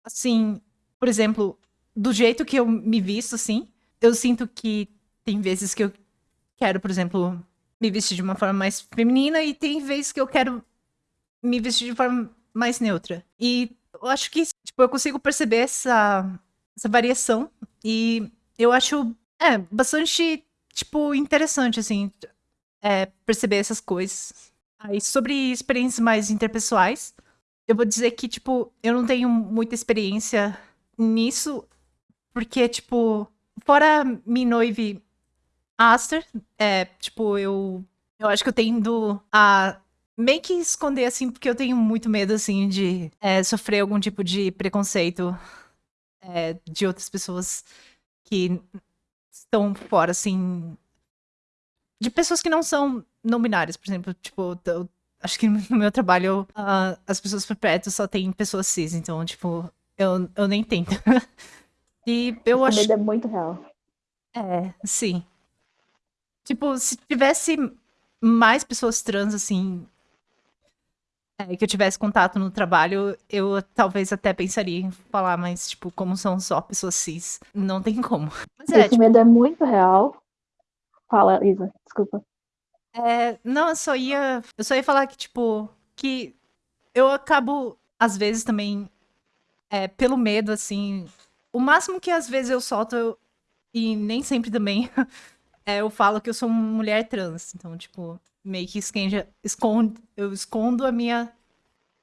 Speaker 2: assim, por exemplo, do jeito que eu me visto, assim, eu sinto que tem vezes que eu quero, por exemplo, me vestir de uma forma mais feminina e tem vezes que eu quero me vestir de forma mais neutra. E eu acho que, tipo, eu consigo perceber essa, essa variação e eu acho, é, bastante, tipo, interessante, assim, é, perceber essas coisas. Aí, sobre experiências mais interpessoais, eu vou dizer que, tipo, eu não tenho muita experiência nisso, porque, tipo, fora me noive Aster, é, tipo, eu. Eu acho que eu tendo a meio que esconder, assim, porque eu tenho muito medo, assim, de é, sofrer algum tipo de preconceito é, de outras pessoas que estão fora, assim. De pessoas que não são não binárias, por exemplo. Tipo, eu, acho que no meu trabalho uh, as pessoas por perto só tem pessoas cis, então, tipo, eu, eu nem tento. e eu acho.
Speaker 5: medo é muito real.
Speaker 2: É, sim. Tipo, se tivesse mais pessoas trans, assim, é, que eu tivesse contato no trabalho, eu talvez até pensaria em falar, mas, tipo, como são só pessoas cis, não tem como. Mas
Speaker 5: é, Esse tipo... medo é muito real. Fala, Isa, desculpa.
Speaker 2: É, não, eu só ia. Eu só ia falar que, tipo, que eu acabo, às vezes, também, é, pelo medo, assim. O máximo que às vezes eu solto, eu, e nem sempre também, é, eu falo que eu sou mulher trans. Então, tipo, meio que esconde, eu escondo a minha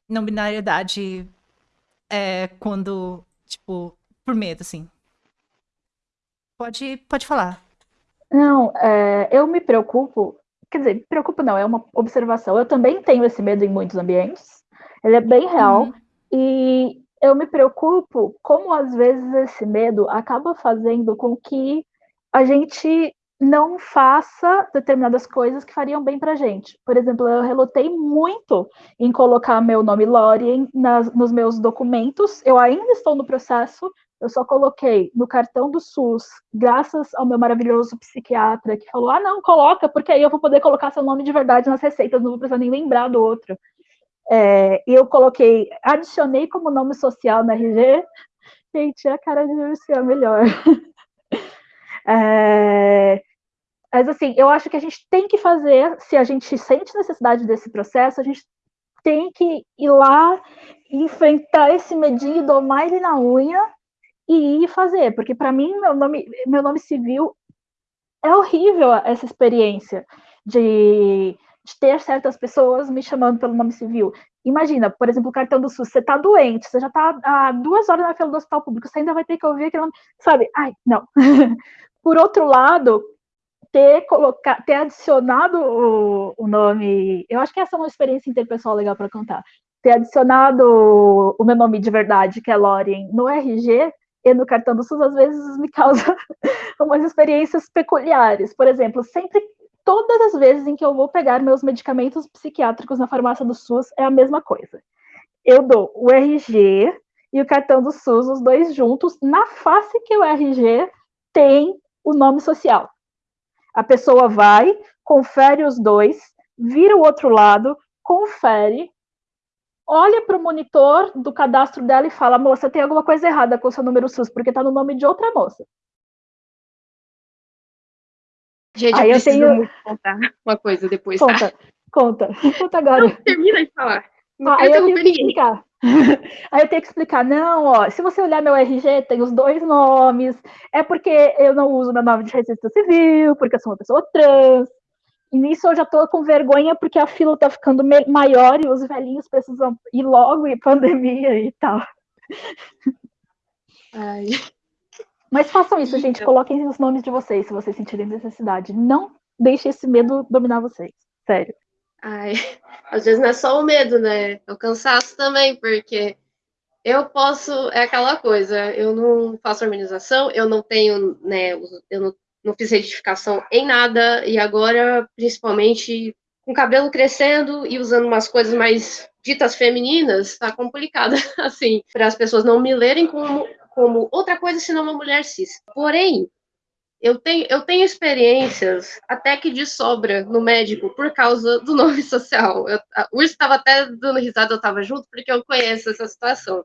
Speaker 2: não binariedade é, quando, tipo, por medo, assim. Pode, pode falar.
Speaker 5: Não, é, eu me preocupo, quer dizer, me preocupo não, é uma observação. Eu também tenho esse medo em muitos ambientes, ele é bem real,
Speaker 2: Uhum.
Speaker 5: e eu me preocupo como às vezes esse medo acaba fazendo com que a gente não faça determinadas coisas que fariam bem pra gente. Por exemplo, eu relutei muito em colocar meu nome Lorien nos meus documentos, eu ainda estou no processo, eu só coloquei no cartão do SUS, graças ao meu maravilhoso psiquiatra, que falou: ah, não, coloca, porque aí eu vou poder colocar seu nome de verdade nas receitas, não vou precisar nem lembrar do outro. É, e eu coloquei, adicionei como nome social na RG. Gente, a cara de Urso é melhor. É, mas assim, eu acho que a gente tem que fazer, se a gente sente necessidade desse processo, a gente tem que ir lá enfrentar esse medinho, domar ele na unha e ir fazer, porque para mim meu nome, meu nome civil é horrível essa experiência de, de, ter certas pessoas me chamando pelo nome civil. Imagina, por exemplo, o cartão do SUS, você tá doente, você já tá há duas horas na fila do hospital público, você ainda vai ter que ouvir aquele nome, sabe? Ai, não. por outro lado, ter colocado, ter adicionado o, o, nome, eu acho que essa é uma experiência interpessoal legal para contar. Ter adicionado o meu nome de verdade, que é Lorien, no RG e no cartão do SUS, às vezes me causa umas experiências peculiares. Por exemplo, sempre, todas as vezes em que eu vou pegar meus medicamentos psiquiátricos na farmácia do SUS, é a mesma coisa. Eu dou o RG e o cartão do SUS, os dois juntos, na face que o RG tem o nome social. A pessoa vai, confere os dois, vira o outro lado, confere, olha para o monitor do cadastro dela e fala: moça, tem alguma coisa errada com o seu número SUS, porque está no nome de outra moça.
Speaker 4: Gente, Aí eu preciso eu tenho... muito contar uma coisa depois.
Speaker 5: Conta,
Speaker 4: tá?
Speaker 5: conta, conta agora.
Speaker 4: Não, termina de falar. Não
Speaker 5: ah, eu tenho que explicar. Aí eu tenho que explicar, não, ó, se você olhar meu RG, tem os dois nomes, é porque eu não uso meu nome de registro civil, porque eu sou uma pessoa trans. E nisso eu já tô com vergonha porque a fila tá ficando maior e os velhinhos precisam ir logo e pandemia e tal.
Speaker 4: Ai.
Speaker 5: Mas façam isso, gente, coloquem os nomes de vocês se vocês sentirem necessidade. Não deixe esse medo dominar vocês. Sério.
Speaker 4: Ai, às vezes não é só o medo, né? É o cansaço também, porque eu posso, é aquela coisa, eu não faço harmonização, eu não tenho, né, eu não, não fiz retificação em nada, e agora, principalmente, com o cabelo crescendo e usando umas coisas mais ditas femininas, tá complicado, assim, para as pessoas não me lerem como, como outra coisa senão uma mulher cis. Porém, eu tenho, eu tenho experiências até que de sobra no médico por causa do nome social. Eu, o estava até dando risada, eu estava junto, porque eu conheço essa situação.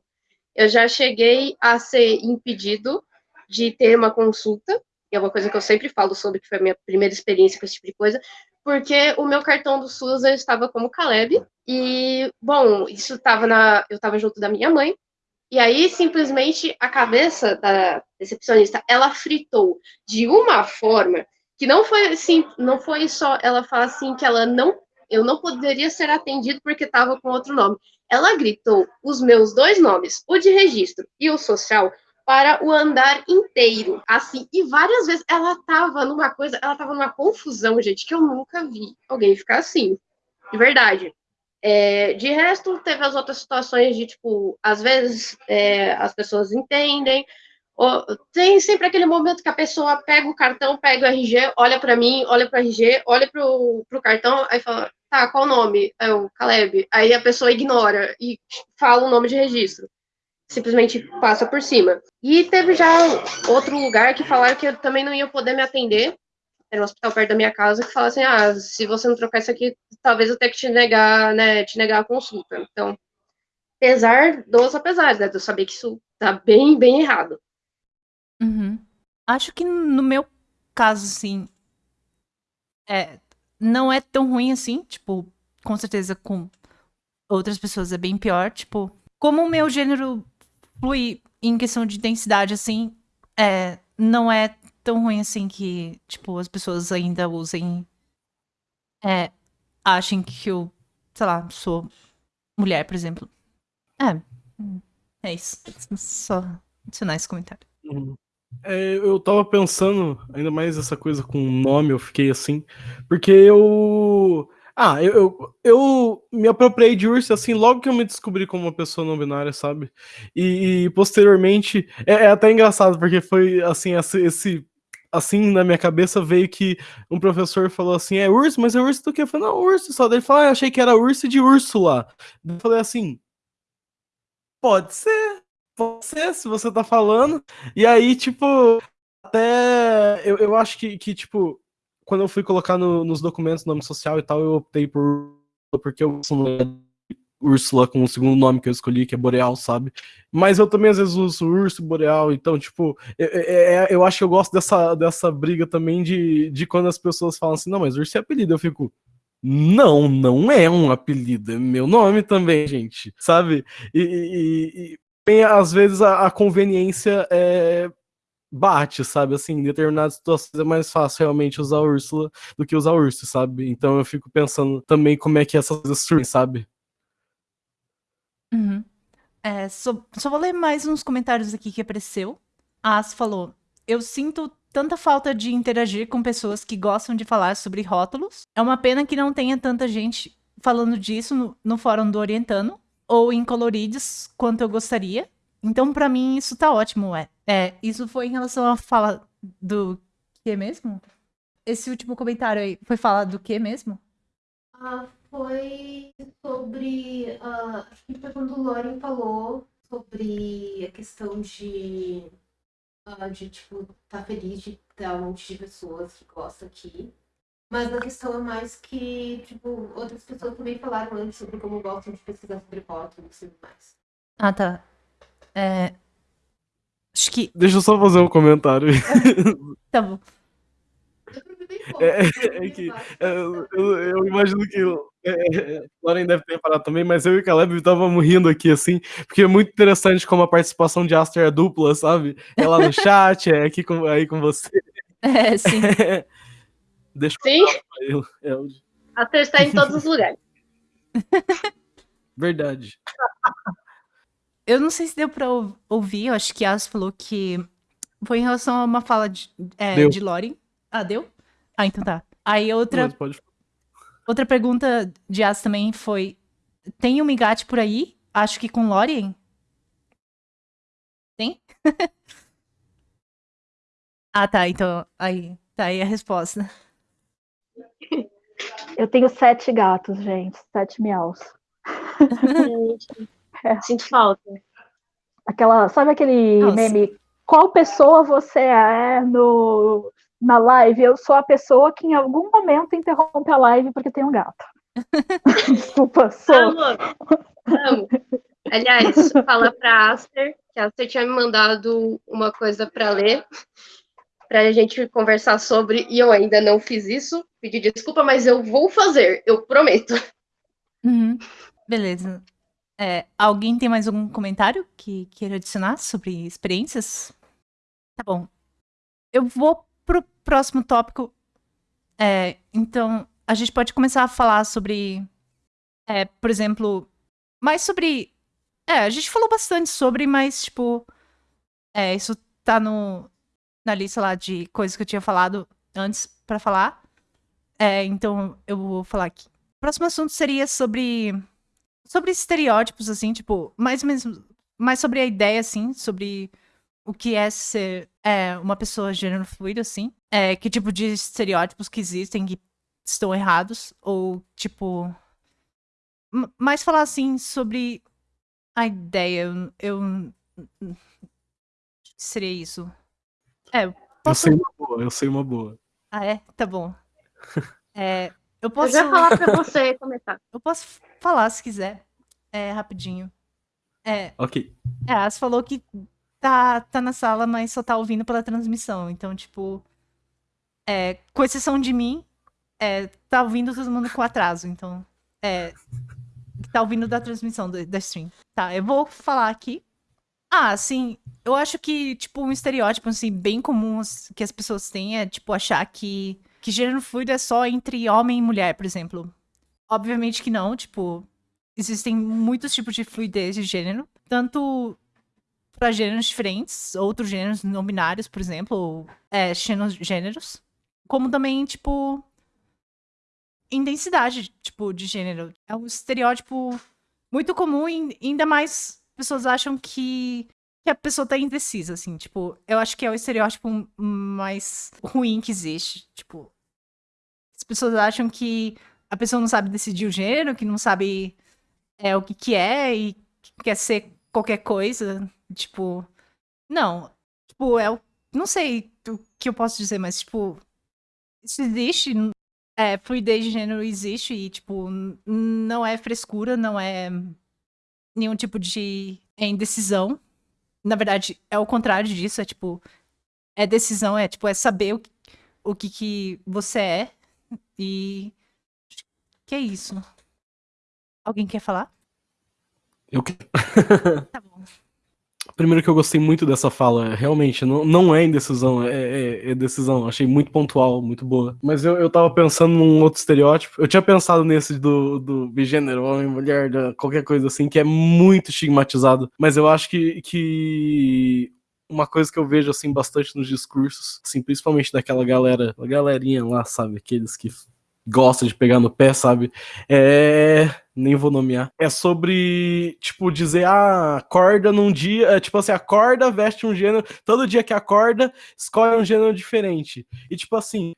Speaker 4: Eu já cheguei a ser impedido de ter uma consulta, que é uma coisa que eu sempre falo sobre, que foi a minha primeira experiência com esse tipo de coisa, porque o meu cartão do SUS estava como Caleb, e, bom, isso estava na. Eu estava junto da minha mãe, e aí, simplesmente, a cabeça da recepcionista, ela fritou de uma forma que não foi assim, não foi só ela falar assim que ela não, eu não poderia ser atendido porque estava com outro nome. Ela gritou os meus dois nomes, o de registro e o social, para o andar inteiro, assim, e várias vezes ela estava numa coisa, ela estava numa confusão, gente, que eu nunca vi alguém ficar assim, de verdade. É, de resto, teve as outras situações de, tipo, às vezes é, as pessoas entendem, ou, tem sempre aquele momento que a pessoa pega o cartão, pega o RG, olha para mim, olha para o RG, olha para o cartão, aí fala, tá, qual o nome? É o Caleb. Aí a pessoa ignora e fala o nome de registro. Simplesmente passa por cima. E teve já outro lugar que falaram que eu também não ia poder me atender, era um hospital perto da minha casa, que fala assim, ah, se você não trocar isso aqui, talvez eu tenha que te negar, né, te negar a consulta. Então, apesar dos apesares, né, de eu saber que isso tá bem, bem errado.
Speaker 2: Uhum. Acho que no meu caso, assim, é, não é tão ruim assim, tipo, com certeza com outras pessoas é bem pior, tipo, como o meu gênero flui em questão de densidade, assim, é, não é tão ruim assim que, tipo, as pessoas ainda usem. É, achem que eu, sei lá, sou mulher, por exemplo. É. É isso. Só adicionar esse comentário.
Speaker 3: Uhum. É, eu tava pensando, ainda mais essa coisa com nome, eu fiquei assim, porque eu. Ah, eu, eu, eu me apropriei de urso assim logo que eu me descobri como uma pessoa não binária, sabe? E, e posteriormente. É, é, até engraçado, porque foi assim, esse, esse. Assim, na minha cabeça veio que um professor falou assim: é urso, mas é urso do quê? Eu falei, não, urso só. Daí ele falou, ah, achei que era urso de Úrsula. Eu falei assim: pode ser, pode ser, se você tá falando. E aí, tipo, até eu, eu acho que, que, tipo, quando eu fui colocar no, nos documentos nome social e tal, eu optei por porque eu sou Úrsula com o segundo nome que eu escolhi, que é Boreal, sabe? Mas eu também às vezes uso Urso Boreal, então, tipo, eu, eu, eu acho que eu gosto dessa, dessa briga também de, de quando as pessoas falam assim, não, mas Urso é apelido, eu fico. Não, não é um apelido, é meu nome também, gente, sabe? E, e, e bem, às vezes a, a conveniência é, bate, sabe? Assim, em determinadas situações é mais fácil realmente usar Úrsula do que usar Urso, sabe? Então eu fico pensando também como é que essas coisas surgem, sabe?
Speaker 2: Uhum. É, só, só vou ler mais uns comentários aqui que apareceu. A As falou: Eu sinto tanta falta de interagir com pessoas que gostam de falar sobre rótulos. É uma pena que não tenha tanta gente falando disso no, no fórum do Orientano ou em coloridos quanto eu gostaria. Então, para mim, isso tá ótimo, é. É, isso foi em relação à fala do que mesmo? Esse último comentário aí foi falar do que mesmo?
Speaker 1: Ah, foi sobre. Uh, acho que foi quando o Loren falou sobre a questão de. Uh, de, tipo, tá feliz de ter um monte de pessoas que gostam aqui. Mas a questão é mais que, tipo, outras pessoas também falaram antes sobre como gostam de pesquisar sobre rótulos e tudo mais.
Speaker 2: Ah, tá. É... Acho que.
Speaker 3: Deixa eu só fazer um comentário.
Speaker 2: tá bom.
Speaker 3: É, é, que é, eu, eu, imagino que é, é, Lauren deve ter parado também, mas eu e o Caleb estávamos rindo aqui, assim, porque é muito interessante como a participação de Aster é dupla, sabe? É lá no chat, é aqui com, aí com você.
Speaker 2: É, sim.
Speaker 4: Deixa sim. eu é, Aster está em todos os lugares.
Speaker 3: Verdade.
Speaker 2: Eu não sei se deu pra ouvir, eu acho que As falou que foi em relação a uma fala de, é, de Lori. Ah, deu? Ah, então tá. Aí outra. Outra pergunta de As também foi: tem um migate por aí? Acho que com Lorien? Tem? ah, tá. Então, aí. Tá aí a resposta.
Speaker 5: Eu tenho sete gatos, gente. Sete miaus.
Speaker 4: É. Sinto falta.
Speaker 5: Aquela, sabe aquele Nossa. meme? Qual pessoa você é no, na live? Eu sou a pessoa que em algum momento interrompe a live porque tem um gato. Desculpa, sou.
Speaker 4: Amo, amo. Aliás, fala pra Aster que a Aster tinha me mandado uma coisa para ler, para a gente conversar sobre, e eu ainda não fiz isso. Pedi desculpa, mas eu vou fazer, eu prometo.
Speaker 2: Uhum. Beleza. É, alguém tem mais algum comentário que queira adicionar sobre experiências? Tá bom. Eu vou próximo tópico. É, então, a gente pode começar a falar sobre, é, por exemplo, mais sobre. É, a gente falou bastante sobre, mas, tipo, é, isso tá no, na lista lá de coisas que eu tinha falado antes para falar. É, então, eu vou falar aqui. O próximo assunto seria sobre sobre estereótipos, assim, tipo, mais mais sobre a ideia, assim, sobre o que é ser é, uma pessoa gênero fluido, assim. É, que tipo de estereótipos que existem que estão errados, ou, tipo... Mais falar, assim, sobre a ideia, eu... eu seria isso. É,
Speaker 3: posso... Eu sei uma boa, eu sei uma boa.
Speaker 2: Ah, é? Tá bom. É, eu posso.
Speaker 4: Eu já falar pra você começar.
Speaker 2: Eu posso falar se quiser. É, rapidinho. É.
Speaker 3: Ok.
Speaker 2: É, As falou que tá, tá na sala, mas só tá ouvindo pela transmissão. Então, tipo. É, com exceção de mim, é, tá ouvindo todo mundo com atraso. Então. É. Tá ouvindo da transmissão do, da stream. Tá, eu vou falar aqui. Ah, sim. Eu acho que, tipo, um estereótipo, assim, bem comum que as pessoas têm é, tipo, achar que, que gênero fluido é só entre homem e mulher, por exemplo. Obviamente que não, tipo, existem muitos tipos de fluidez de gênero, tanto para gêneros diferentes, outros gêneros não binários, por exemplo, ou, é, gêneros, como também, tipo, intensidade, tipo, de gênero. É um estereótipo muito comum e ainda mais pessoas acham que, que a pessoa tá indecisa, assim, tipo, eu acho que é o estereótipo mais ruim que existe, tipo, as pessoas acham que a pessoa não sabe decidir o gênero, que não sabe é, o que que é e que quer ser qualquer coisa, tipo, não, tipo, é o, não sei o que eu posso dizer, mas, tipo, isso existe, é, fluidez de gênero existe e, tipo, não é frescura, não é nenhum tipo de indecisão. Na verdade, é o contrário disso, é tipo, é decisão, é tipo, é saber o, o que, que você é e que é isso. Alguém quer falar?
Speaker 3: Eu quero. tá bom. Primeiro que eu gostei muito dessa fala, realmente, não, não é indecisão, é, é, é, decisão. Achei muito pontual, muito boa. Mas eu, eu tava pensando num outro estereótipo. Eu tinha pensado nesse do, do bigênero, homem, mulher, qualquer coisa assim, que é muito estigmatizado. Mas eu acho que, que uma coisa que eu vejo assim bastante nos discursos, assim, principalmente daquela galera, a galerinha lá, sabe, aqueles que gosta de pegar no pé, sabe? É. Nem vou nomear. É sobre, tipo, dizer, ah, acorda num dia. É, tipo assim, acorda, veste um gênero. Todo dia que acorda, escolhe um gênero diferente. E, tipo assim,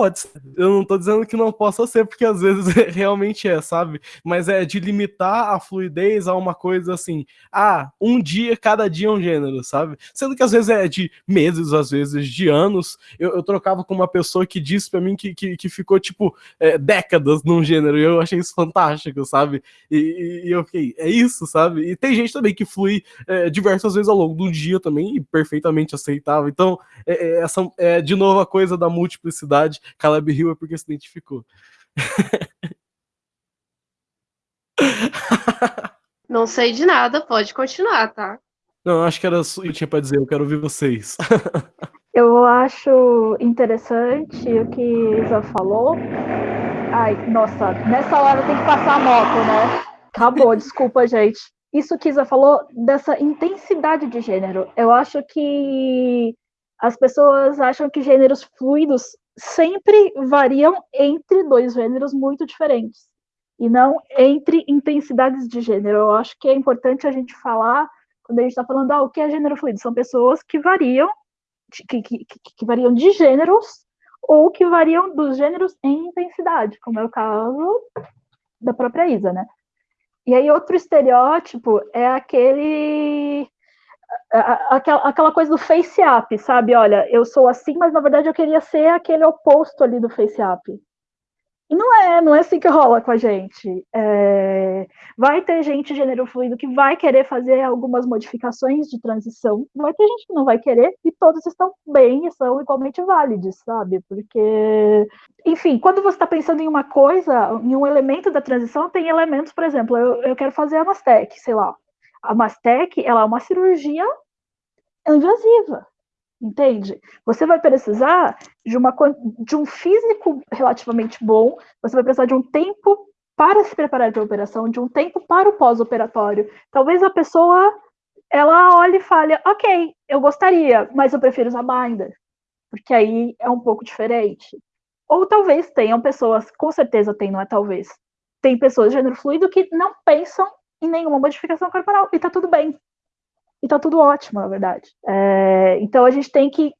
Speaker 3: Pode ser. Eu não tô dizendo que não possa ser, porque às vezes realmente é, sabe? Mas é de limitar a fluidez a uma coisa assim. Ah, um dia, cada dia é um gênero, sabe? Sendo que às vezes é de meses, às vezes de anos. Eu, eu trocava com uma pessoa que disse para mim que, que, que, ficou, tipo, é, décadas num gênero. E eu achei isso fantástico, sabe? E, e, eu fiquei, é isso, sabe? E tem gente também que flui é, diversas vezes ao longo do dia também, e perfeitamente aceitável. Então, é, é essa é de novo a coisa da multiplicidade Caleb Hill é porque se identificou.
Speaker 4: Não sei de nada, pode continuar, tá?
Speaker 3: Não, acho que era isso que eu tinha pra dizer, eu quero ouvir vocês.
Speaker 5: eu acho interessante o que Isa falou. Ai, nossa, nessa hora tem que passar a moto, né? Acabou, desculpa, gente. Isso que Isa falou dessa intensidade de gênero. Eu acho que as pessoas acham que gêneros fluidos sempre variam entre dois gêneros muito diferentes e não entre intensidades de gênero. Eu acho que é importante a gente falar quando a gente está falando ah, o que é gênero fluido. São pessoas que variam, que, que, que, variam de gêneros ou que variam dos gêneros em intensidade, como é o caso da própria Isa, né? E aí outro estereótipo é aquele aquela, aquela coisa do face up, sabe? Olha, eu sou assim, mas na verdade eu queria ser aquele oposto ali do face up. E não é, não é assim que rola com a gente. É, vai ter gente gênero fluido que vai querer fazer algumas modificações de transição, vai ter gente que não vai querer, e todos estão bem e são igualmente válidos, sabe? Porque, enfim, quando você está pensando em uma coisa, em um elemento da transição, tem elementos, por exemplo, eu, eu quero fazer a Mastec, sei lá, a Mastec, ela é uma cirurgia invasiva, entende? Você vai precisar de, uma, de um físico relativamente bom, você vai precisar de um tempo para se preparar para a operação, de um tempo para o pós-operatório. Talvez a pessoa ela olhe e fale, ok, eu gostaria, mas eu prefiro usar binder, porque aí é um pouco diferente. Ou talvez tenham pessoas, com certeza tem, não é talvez, tem pessoas de gênero fluido que não pensam em nenhuma modificação corporal. E tá tudo bem. E tá tudo ótimo, na verdade. É, então a gente tem que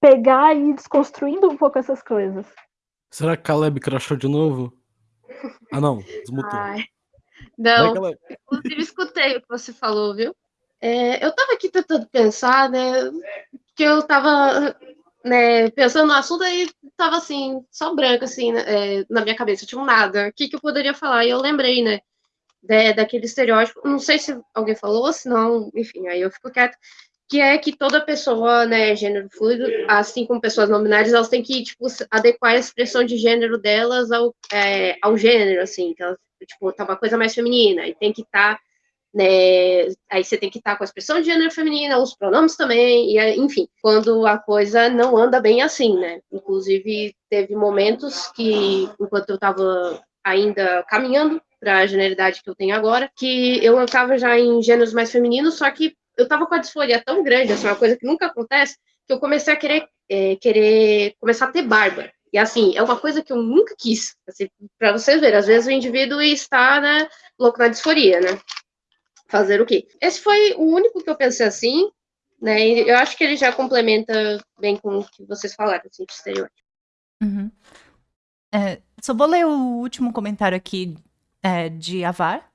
Speaker 5: pegar e ir desconstruindo um pouco essas coisas.
Speaker 3: Será que Caleb crachou de novo? Ah, não, desmutou. Ai,
Speaker 4: não, Vai, inclusive escutei o que você falou, viu? É, eu tava aqui tentando pensar, né, que eu tava né, pensando no assunto aí tava assim, só branco, assim, né, é, na minha cabeça, tinha um nada. O que, que eu poderia falar? E eu lembrei, né, daquele estereótipo, não sei se alguém falou, se não, enfim, aí eu fico quieto, que é que toda pessoa, né, gênero fluido, assim como pessoas não elas têm que, tipo, adequar a expressão de gênero delas ao, é, ao gênero, assim, que elas, tipo, tá uma coisa mais feminina, e tem que estar, tá, né? Aí você tem que estar com a expressão de gênero feminina, os pronomes também, e enfim, quando a coisa não anda bem assim, né? Inclusive, teve momentos que, enquanto eu estava ainda caminhando para a generalidade que eu tenho agora, que eu estava já em gêneros mais femininos, só que eu estava com a disforia tão grande, assim, uma coisa que nunca acontece, que eu comecei a querer, é, querer começar a ter barba. E assim, é uma coisa que eu nunca quis. Assim, para vocês verem, às vezes o indivíduo está, né, louco na disforia, né? Fazer o quê? Esse foi o único que eu pensei assim, né? E eu acho que ele já complementa bem com o que vocês falaram, assim, de estereótipo.
Speaker 2: Uhum. É, só vou ler o último comentário aqui é, de Avar.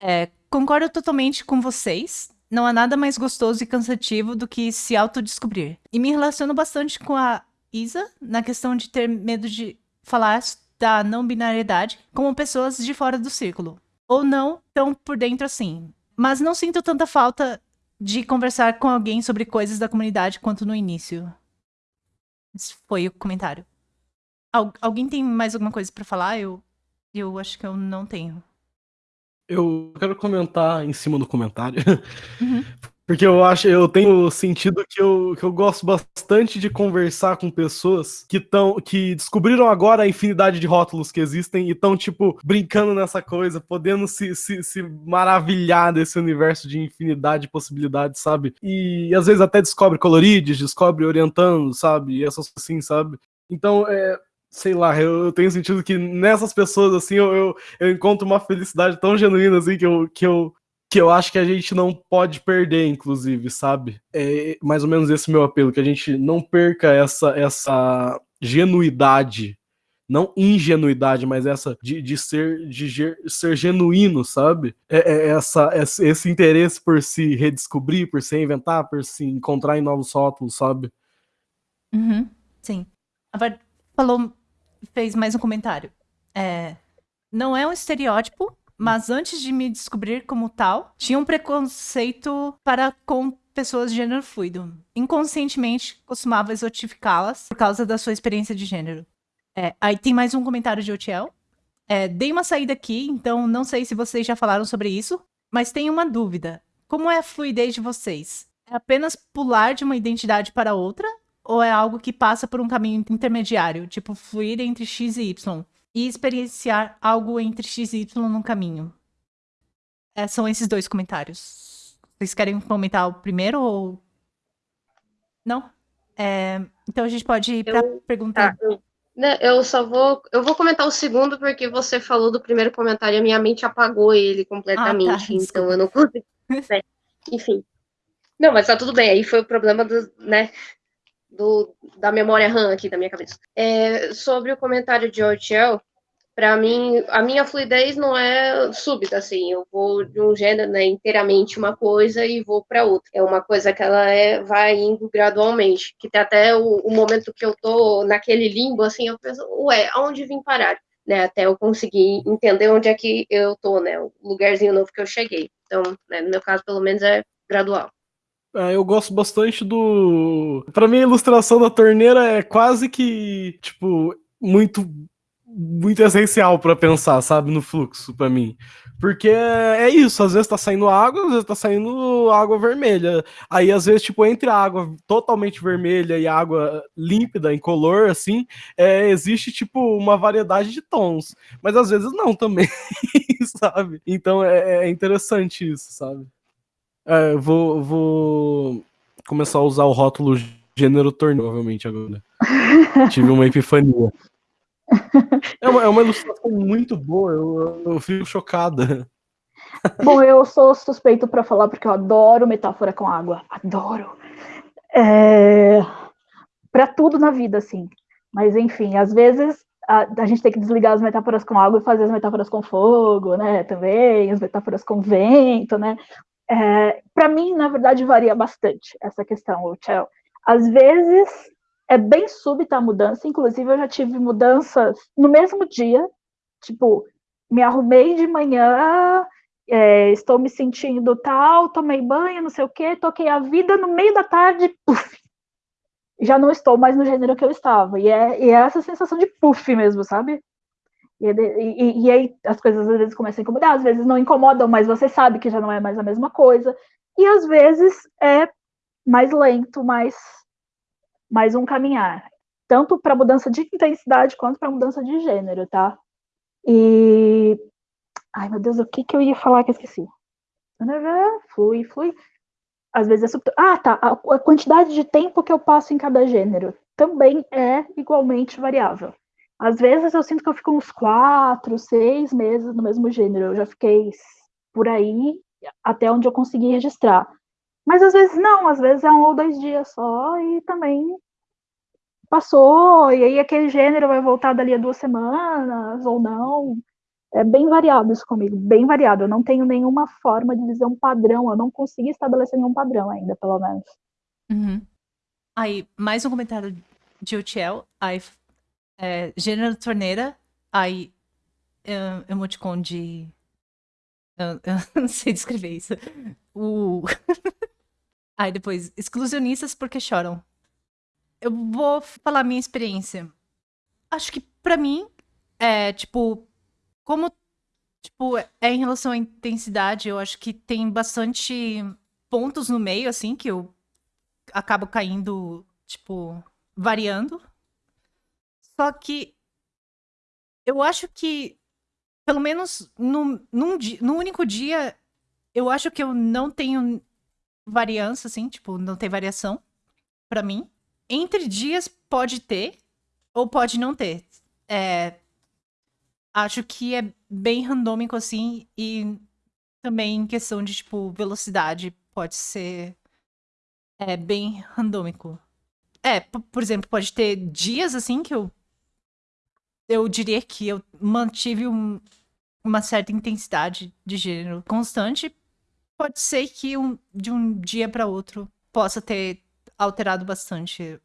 Speaker 2: É, concordo totalmente com vocês. Não há nada mais gostoso e cansativo do que se autodescobrir. E me relaciono bastante com a Isa na questão de ter medo de falar da não binariedade como pessoas de fora do círculo. Ou não tão por dentro assim. Mas não sinto tanta falta de conversar com alguém sobre coisas da comunidade quanto no início. Esse foi o comentário. Al alguém tem mais alguma coisa para falar? Eu, eu acho que eu não tenho.
Speaker 3: Eu quero comentar em cima do comentário. Uhum. Porque eu acho, eu tenho sentido que eu, que eu gosto bastante de conversar com pessoas que estão que descobriram agora a infinidade de rótulos que existem e estão, tipo, brincando nessa coisa, podendo se, se, se maravilhar desse universo de infinidade de possibilidades, sabe? E às vezes até descobre colorides, descobre orientando, sabe? E essas assim, sabe? Então, é, sei lá, eu tenho sentido que nessas pessoas, assim, eu, eu, eu, encontro uma felicidade tão genuína, assim, que eu, que eu que eu acho que a gente não pode perder, inclusive, sabe? É mais ou menos esse meu apelo, que a gente não perca essa, essa genuidade, não ingenuidade, mas essa de, de ser de ser genuíno, sabe? É, é essa, esse, esse interesse por se redescobrir, por se inventar, por se encontrar em novos rótulos, sabe?
Speaker 2: Uhum, sim. A falou, fez mais um comentário. É, não é um estereótipo, mas antes de me descobrir como tal, tinha um preconceito para com pessoas de gênero fluido. Inconscientemente, costumava exotificá-las por causa da sua experiência de gênero. É, aí tem mais um comentário de Otiel. É, dei uma saída aqui, então não sei se vocês já falaram sobre isso, mas tenho uma dúvida. Como é a fluidez de vocês? É apenas pular de uma identidade para outra? Ou é algo que passa por um caminho intermediário, tipo fluir entre X e Y? e experienciar algo entre X e Y no caminho. É, são esses dois comentários. Vocês querem comentar o primeiro ou. Não? É, então a gente pode ir para a pergunta.
Speaker 4: Tá, eu, né, eu só vou. Eu vou comentar o segundo, porque você falou do primeiro comentário e a minha mente apagou ele completamente. Ah, tá, então eu não consigo. Né? Enfim. Não, mas tá tudo bem. Aí foi o problema do, né, do, da memória RAM aqui da minha cabeça. É, sobre o comentário de Otiel, para mim, a minha fluidez não é súbita, assim, eu vou de um gênero, né, inteiramente uma coisa e vou para outra. É uma coisa que ela é, vai indo gradualmente, que tem até o, o momento que eu tô naquele limbo, assim, eu penso, ué, aonde vim parar? Né, até eu conseguir entender onde é que eu tô, né, o lugarzinho novo que eu cheguei. Então, né, no meu caso, pelo menos, é gradual.
Speaker 3: É, eu gosto bastante do. Para mim, a ilustração da torneira é quase que, tipo, muito muito essencial para pensar, sabe, no fluxo para mim. Porque é isso, às vezes tá saindo água, às vezes tá saindo água vermelha. Aí às vezes tipo entre a água totalmente vermelha e a água límpida em color assim, é, existe tipo uma variedade de tons, mas às vezes não também, sabe? Então é, é interessante isso, sabe? É, vou, vou começar a usar o rótulo gênero torneio, provavelmente, agora. Tive uma epifania. É uma, é uma ilustração muito boa, eu, eu fico chocada.
Speaker 5: Bom, eu sou suspeito para falar porque eu adoro metáfora com água. Adoro. É... Para tudo na vida, assim. Mas, enfim, às vezes a, a, gente tem que desligar as metáforas com água e fazer as metáforas com fogo, né? Também, as metáforas com vento, né? É, para mim, na verdade, varia bastante essa questão, Tchel. Às vezes é bem súbita a mudança, inclusive eu já tive mudanças no mesmo dia, tipo, me arrumei de manhã, é, estou me sentindo tal, tomei banho, não sei o quê, toquei a vida no meio da tarde, puff, já não estou mais no gênero que eu estava. E é, e é essa sensação de puff mesmo, sabe? E, e, e, aí as coisas às vezes começam a incomodar, às vezes não incomodam, mas você sabe que já não é mais a mesma coisa. E às vezes é mais lento, mais, mais um caminhar. Tanto para mudança de intensidade quanto para mudança de gênero, tá? E. Ai, meu Deus, o que, que eu ia falar que eu esqueci? Flui, flui. Às vezes é sub... Ah, tá. A quantidade de tempo que eu passo em cada gênero também é igualmente variável. Às vezes eu sinto que eu fico uns quatro, seis meses no mesmo gênero. Eu já fiquei por aí até onde eu consegui registrar. Mas às vezes não, às vezes é um ou dois dias só e também passou, e aí aquele gênero vai voltar dali a duas semanas ou não. É bem variado isso comigo, bem variado. Eu não tenho nenhuma forma de dizer um padrão, eu não consegui estabelecer nenhum padrão ainda, pelo menos.
Speaker 2: Uhum. Aí, mais um comentário de Utiel. Aí, é, gênero torneira. Aí, é, emoticon de. Eu, eu não sei descrever isso. Aí depois, exclusionistas porque choram. Eu vou falar minha experiência. Acho que para mim, é tipo, como tipo, é em relação à intensidade, eu acho que tem bastante pontos no meio, assim, que eu acabo caindo, tipo, variando. Só que eu acho que, pelo menos no, num, no único dia, eu acho que eu não tenho variância, assim, tipo, não tem variação para mim. Entre dias pode ter ou pode não ter. É, acho que é bem randômico, assim, e também em questão de, tipo, velocidade pode ser é, bem randômico. É, por exemplo, pode ter dias, assim, que eu eu diria que eu mantive um, uma certa intensidade de gênero constante. Pode ser que um, de um dia para outro possa ter alterado bastante.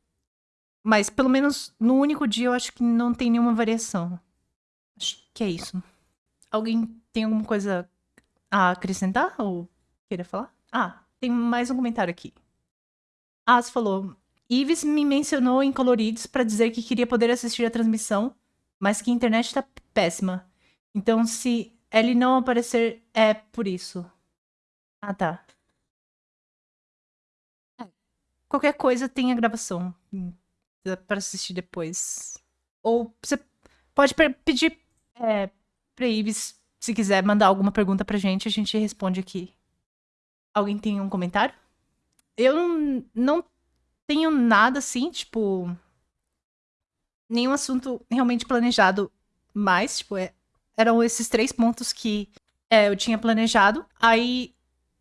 Speaker 2: Mas pelo menos no único dia eu acho que não tem nenhuma variação. Acho que é isso. Alguém tem alguma coisa a acrescentar ou queira falar? Ah, tem mais um comentário aqui. As falou: Ives me mencionou em coloridos para dizer que queria poder assistir a transmissão mas que a internet tá péssima. Então, se ele não aparecer, é por isso. Ah, tá. É. Qualquer coisa tem a gravação para assistir depois. Ou você pode pedir é, pra Ives, se quiser mandar alguma pergunta pra gente, a gente responde aqui. Alguém tem um comentário? Eu não tenho nada assim, tipo nenhum assunto realmente planejado mais. Tipo, é, eram esses três pontos que é, eu tinha planejado. Aí,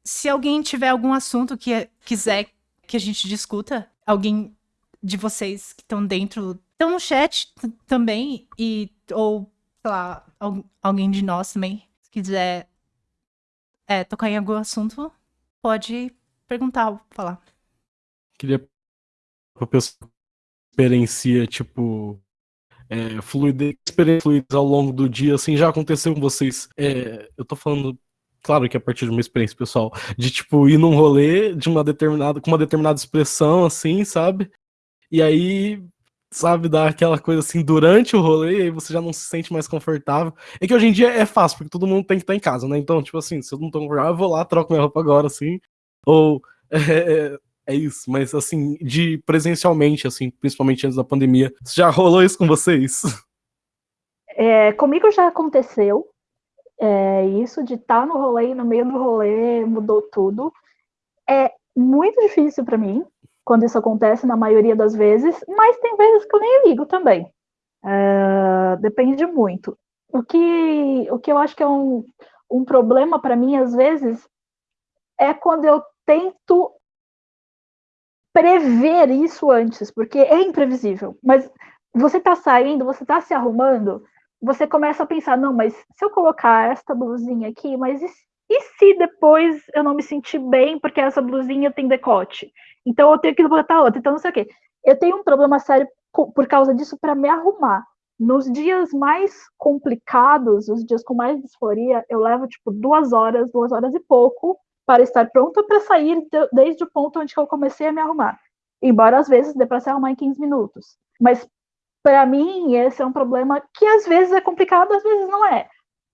Speaker 2: se alguém tiver algum assunto que é, quiser que a gente discuta, alguém de vocês que estão dentro, estão no chat também, e, ou, sei lá, alguém de nós também, se quiser é, tocar em algum assunto, pode perguntar ou falar.
Speaker 3: Queria pra pessoa experiencia, tipo, é, fluidez, fluidez ao longo do dia, assim, já aconteceu com vocês? É, eu tô falando, claro que a partir de uma experiência pessoal, de, tipo, ir num rolê de uma determinada, com uma determinada expressão, assim, sabe? E aí, sabe, dar aquela coisa assim durante o rolê, aí você já não se sente mais confortável. É que hoje em dia é fácil, porque todo mundo tem que estar em casa, né? Então, tipo assim, se eu não tô confortável, eu vou lá, troco minha roupa agora, assim. Ou é, é isso, mas assim, de presencialmente, assim, principalmente antes da pandemia, já rolou isso com vocês?
Speaker 5: É, comigo já aconteceu. É, isso de estar tá no rolê no meio do rolê mudou tudo. É muito difícil para mim quando isso acontece, na maioria das vezes, mas tem vezes que eu nem ligo também. É, depende muito. O que, o que eu acho que é um, um problema para mim, às vezes, é quando eu tento prever isso antes, porque é imprevisível. Mas você está saindo, você está se arrumando, você começa a pensar, não, mas se eu colocar esta blusinha aqui, mas e, e se depois eu não me sentir bem porque essa blusinha tem decote? Então eu tenho que botar outra, então não sei o quê. Eu tenho um problema sério por causa disso para me arrumar. Nos dias mais complicados, os dias com mais disforia, eu levo tipo duas horas, duas horas e pouco para estar pronta para sair de, desde o ponto onde eu comecei a me arrumar. Embora às vezes dê para se arrumar em 15 minutos. Mas para mim, esse é um problema que às vezes é complicado, às vezes não é,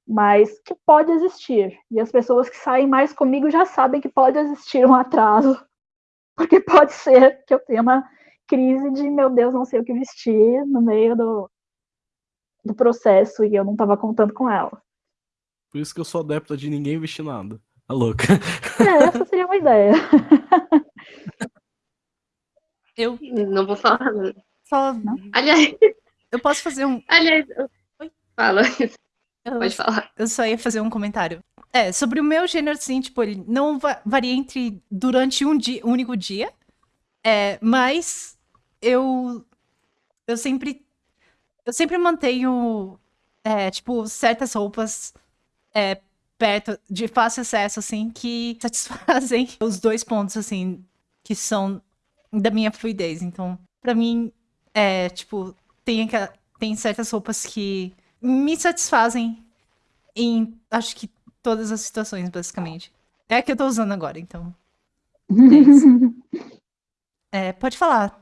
Speaker 5: mas que pode existir. E as pessoas que saem mais comigo já sabem que pode existir um atraso, porque pode ser que eu tenha uma crise de, meu Deus, não sei o que vestir no meio do, do processo e eu não estava contando com ela.
Speaker 3: Por isso que eu sou adepta de ninguém vestir nada. A louca.
Speaker 5: É, essa seria uma ideia.
Speaker 2: Eu
Speaker 4: Não vou falar.
Speaker 2: só.
Speaker 4: Aliás,
Speaker 2: Eu posso fazer um.
Speaker 4: aliás,
Speaker 2: Oi?
Speaker 4: fala,
Speaker 2: eu-
Speaker 4: pode falar.
Speaker 2: Eu só ia fazer um comentário. É, sobre o meu gênero, assim, tipo, ele não va- varia entre durante um dia, um único dia. É, mas eu eu sempre eu sempre mantenho é, tipo certas roupas é, perto de fácil acesso assim que satisfazem os dois pontos assim que são da minha fluidez. Então, pra mim é tipo tem tem certas roupas que me satisfazem em acho que todas as situações, basicamente. É a que eu tô usando agora, então. É, pode falar.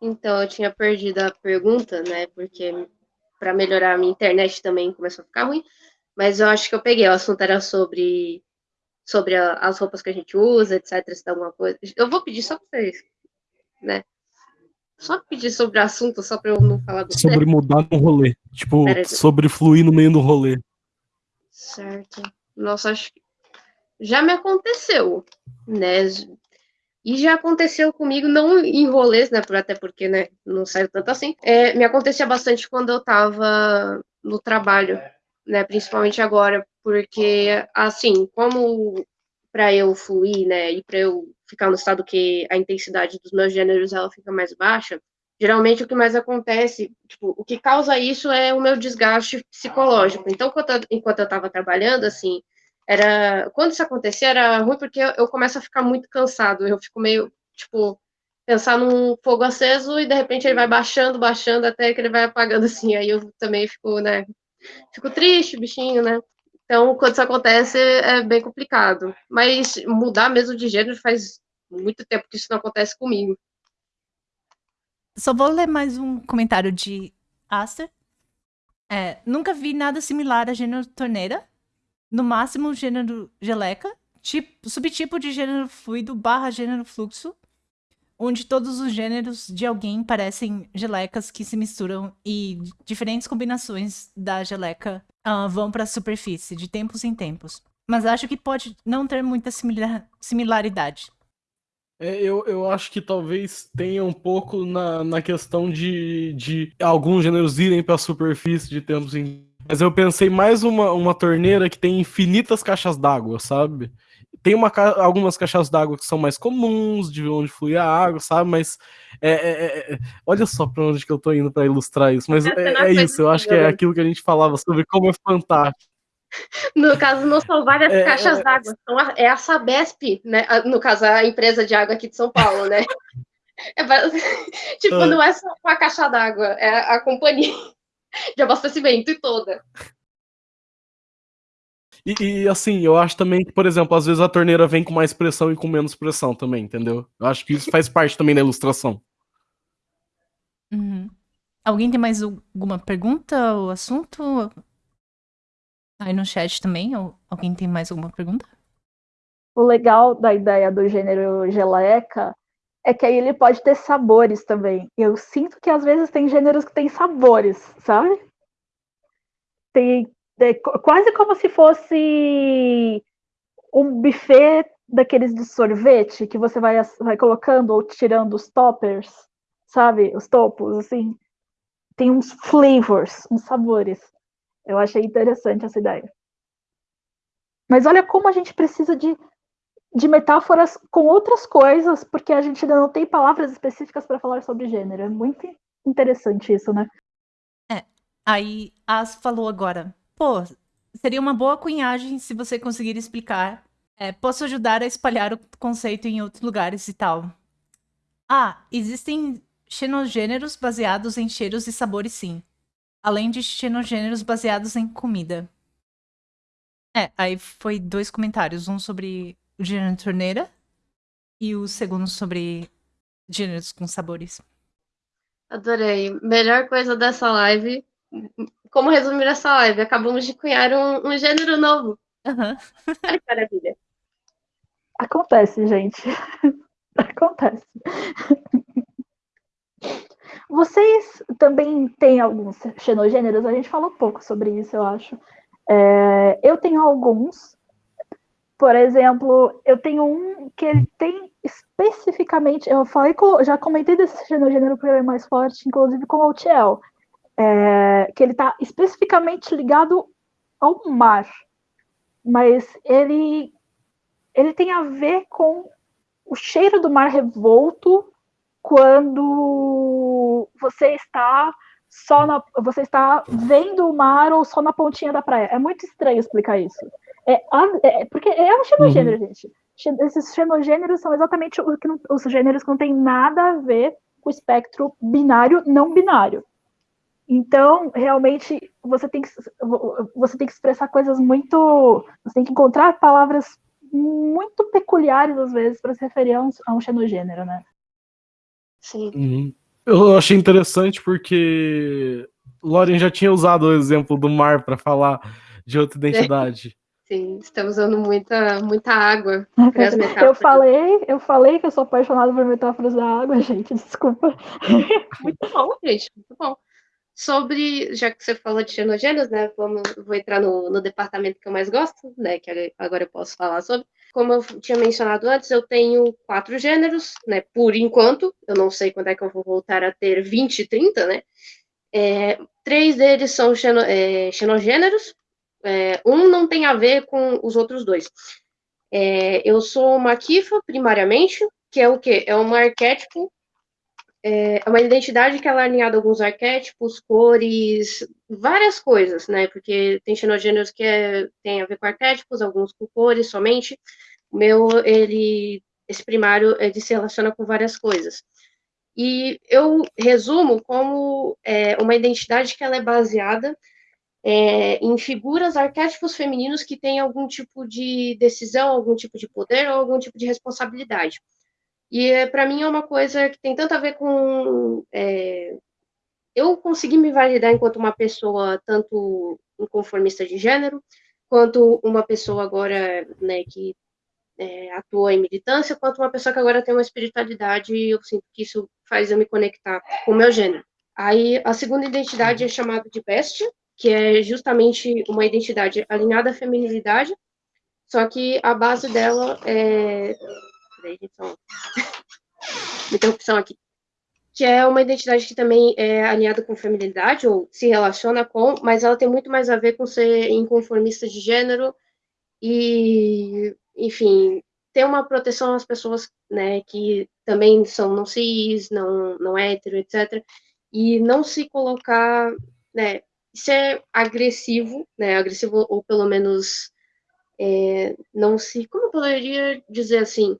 Speaker 4: Então, eu tinha perdido a pergunta, né? Porque para melhorar a minha internet também começou a ficar ruim. Mas eu acho que eu peguei. O assunto era sobre, sobre a- as roupas que a gente usa, etc. Se dá alguma coisa. Eu vou pedir só para vocês, né? Só pedir sobre o assunto, só para eu não falar do
Speaker 3: Sobre mudar no rolê. Tipo,
Speaker 4: Pera
Speaker 3: sobre fluir no meio do rolê.
Speaker 4: Certo. Nossa, acho que já me aconteceu, né? E já aconteceu comigo, não em rolês, né? por- Até porque, né, não saiu tanto assim. É, me acontecia bastante quando eu tava no trabalho, né? Principalmente agora, porque, assim, como para eu fluir, né? E para eu ficar no estado que a intensidade dos meus gêneros ela fica mais baixa, geralmente o que mais acontece, tipo, o que causa isso é o meu desgaste psicológico. Então, enquanto eu, estava trabalhando, assim, era quando isso acontecia era ruim porque eu, eu começo a ficar muito cansado. Eu fico meio, tipo, pensar num fogo aceso e de repente ele vai baixando, baixando até que ele vai apagando assim. Aí eu também fico, né, fico triste, bichinho, né? Então, quando isso acontece, é bem complicado. Mas mudar mesmo de gênero faz muito tempo que isso não acontece comigo.
Speaker 2: Só vou ler mais um comentário de Aster. É, nunca vi nada similar a gênero torneira. No máximo, gênero geleca. Tipo, subtipo de gênero fluido barra gênero fluxo. Onde todos os gêneros de alguém parecem gelecas que se misturam e diferentes combinações da geleca ah, vão para a superfície de tempos em tempos. Mas acho que pode não ter muita simila- similaridade.
Speaker 3: É, eu, eu acho que talvez tenha um pouco na, na questão de, de alguns gêneros irem para a superfície de tempos em. Mas eu pensei mais uma, uma torneira que tem infinitas caixas d'água, sabe? Tem uma, algumas caixas d'água que são mais comuns, de onde flui a água, sabe? Mas é, é- é- olha só para onde que eu tô indo para ilustrar isso. Mas é,
Speaker 4: é
Speaker 3: é isso, eu acho que é aquilo que a gente falava sobre como é fantástico.
Speaker 4: No caso, não são várias
Speaker 3: É,
Speaker 4: caixas
Speaker 3: é-
Speaker 4: d'água, é a Sabesp, né? A- No caso, a empresa de água aqui de São Paulo, né? É tipo,
Speaker 3: Ah.
Speaker 4: não é só uma caixa d'água, é a companhia de abastecimento e toda.
Speaker 3: E, e, assim, eu acho também que, por exemplo, às vezes a torneira vem com mais pressão e com menos pressão também, entendeu? Eu acho que isso faz parte também da ilustração.
Speaker 2: Uhum. Alguém tem mais alguma pergunta ou assunto? Aí no chat também, alguém tem mais alguma pergunta?
Speaker 5: O legal da ideia do gênero geleca é que aí ele pode ter sabores também. Eu sinto que às vezes tem gêneros que têm sabores, sabe? Tem é qu- quase como se fosse um buffet daqueles de sorvete que você vai, vai colocando ou tirando os toppers, sabe? Os topos, assim. Tem uns flavors, uns sabores. Eu achei interessante essa ideia. Mas olha como a gente precisa de, de metáforas com outras coisas, porque a gente ainda não tem palavras específicas para falar sobre gênero. É muito interessante isso, né?
Speaker 2: Aí As falou agora, pô, seria uma boa cunhagem se você conseguir explicar. É, posso ajudar a espalhar o conceito em outros lugares e tal. Ah, existem xenogêneros baseados em cheiros e sabores, sim. Além de xenogêneros baseados em comida. É, aí foi dois comentários. Um sobre o gênero torneira e o segundo sobre gêneros com sabores.
Speaker 4: Adorei. Melhor coisa dessa live. Como resumir essa live? Acabamos de cunhar um, um gênero novo. Olha que maravilha.
Speaker 5: Acontece, gente. Acontece. Vocês também têm alguns xenogêneros? A gente falou pouco sobre isso, eu acho. É, eu tenho alguns. Por exemplo, eu tenho um que ele tem especificamente. Eu falei já comentei desse xenogênero porque ele é mais forte, inclusive com o Altiel. É, que ele está especificamente ligado ao mar. Mas ele, ele tem a ver com o cheiro do mar revolto quando você está só na, você está vendo o mar ou só na pontinha da praia. É muito estranho explicar isso. É, é porque é um xenogênero, uhum. gente. Esses xenogêneros são exatamente não, os gêneros que não têm nada a ver com o espectro binário, não binário. Então, realmente, você tem que, você tem que expressar coisas muito. Você tem que encontrar palavras muito peculiares, às vezes, para se referir a um, a um xenogênero, né?
Speaker 4: Sim.
Speaker 3: Uhum. Eu achei interessante porque Lauren já tinha usado o exemplo do mar para falar de outra identidade.
Speaker 4: Sim, estamos usando muita, muita água
Speaker 5: Eu falei, eu falei que eu sou apaixonada por metáforas da água, gente, desculpa.
Speaker 4: Muito bom, gente, muito bom. Sobre, já que você falou de xenogêneros, né, vamos, vou entrar no, no departamento que eu mais gosto, né, que agora eu posso falar sobre. Como eu tinha mencionado antes, eu tenho quatro gêneros, né, por enquanto, eu não sei quando é que eu vou voltar a ter 20, 30, né, é, três deles são xeno, é, xenogêneros, é, um não tem a ver com os outros dois. É, eu sou uma Kifa, primariamente, que é o quê? É um arquétipo é, uma identidade que ela é alinhada a alguns arquétipos, cores, várias coisas, né? Porque tem xenogêneros que é, tem a ver com arquétipos, alguns com cores somente. O meu, ele, esse primário, ele se relaciona com várias coisas. E eu resumo como é, uma identidade que ela é baseada é, em figuras, arquétipos femininos que têm algum tipo de decisão, algum tipo de poder ou algum tipo de responsabilidade. E é, para mim é uma coisa que tem tanto a ver com é, eu conseguir me validar enquanto uma pessoa tanto inconformista de gênero, quanto uma pessoa agora né, que é, atua em militância, quanto uma pessoa que agora tem uma espiritualidade, e eu sinto que isso faz eu me conectar com o meu gênero. Aí a segunda identidade é chamada de bestia, que é justamente uma identidade alinhada à feminilidade, só que a base dela é peraí, gente, uma interrupção aqui. Que é uma identidade que também é alinhada com feminilidade, ou se relaciona com, mas ela tem muito mais a ver com ser inconformista de gênero e, enfim, ter uma proteção às pessoas, né, que também são não cis, não, não hétero, etc. E não se colocar, né, ser agressivo, né, agressivo ou pelo menos é, não se, como eu poderia dizer assim,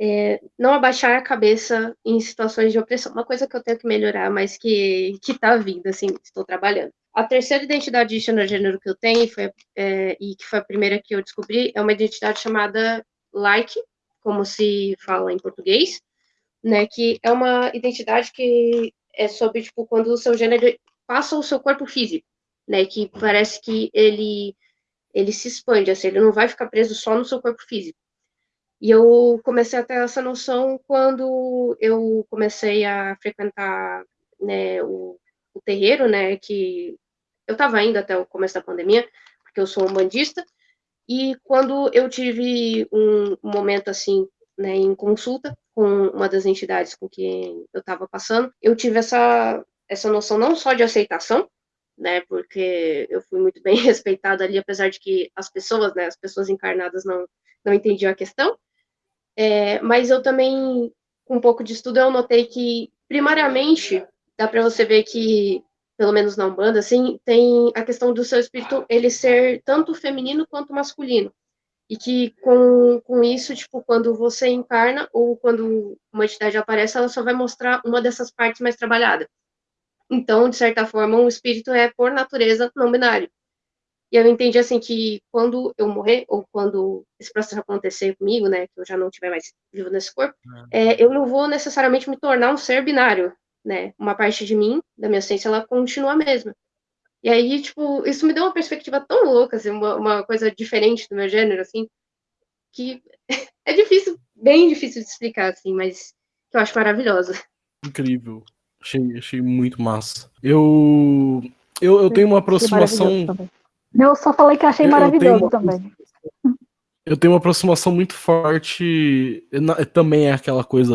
Speaker 4: é, não abaixar a cabeça em situações de opressão. Uma coisa que eu tenho que melhorar, mas que que está vindo, assim, estou trabalhando. A terceira identidade de gênero que eu tenho foi, é, e que foi a primeira que eu descobri é uma identidade chamada like, como se fala em português, né? Que é uma identidade que é sobre tipo quando o seu gênero passa o seu corpo físico, né? Que parece que ele ele se expande, assim, ele não vai ficar preso só no seu corpo físico. E eu comecei a ter essa noção quando eu comecei a frequentar né, o, o terreiro, né, que eu estava indo até o começo da pandemia, porque eu sou um bandista, e quando eu tive um, momento assim, né, em consulta com uma das entidades com quem eu estava passando, eu tive essa, essa noção não só de aceitação, né, porque eu fui muito bem respeitada ali, apesar de que as pessoas, né, as pessoas encarnadas não, não entendiam a questão, é, mas eu também, com um pouco de estudo, eu notei que, primariamente, dá para você ver que, pelo menos na Umbanda, assim, tem a questão do seu espírito ele ser tanto feminino quanto masculino. E que com, com isso, tipo, quando você encarna ou quando uma entidade aparece, ela só vai mostrar uma dessas partes mais trabalhada. Então, de certa forma, um espírito é, por natureza, não binário. E eu entendi assim que quando eu morrer, ou quando esse processo acontecer comigo, né, que eu já não estiver mais vivo nesse corpo, é. É, eu não vou necessariamente me tornar um ser binário. né? Uma parte de mim, da minha essência, ela continua a mesma. E aí, tipo, isso me deu uma perspectiva tão louca, assim, uma, uma coisa diferente do meu gênero, assim, que é difícil, bem difícil de explicar, assim, mas que eu acho maravilhosa.
Speaker 3: Incrível. Achei, achei muito massa. Eu, eu, eu tenho uma aproximação.
Speaker 5: Eu só falei que achei maravilhoso eu também.
Speaker 3: Eu tenho uma aproximação muito forte. Também é aquela coisa.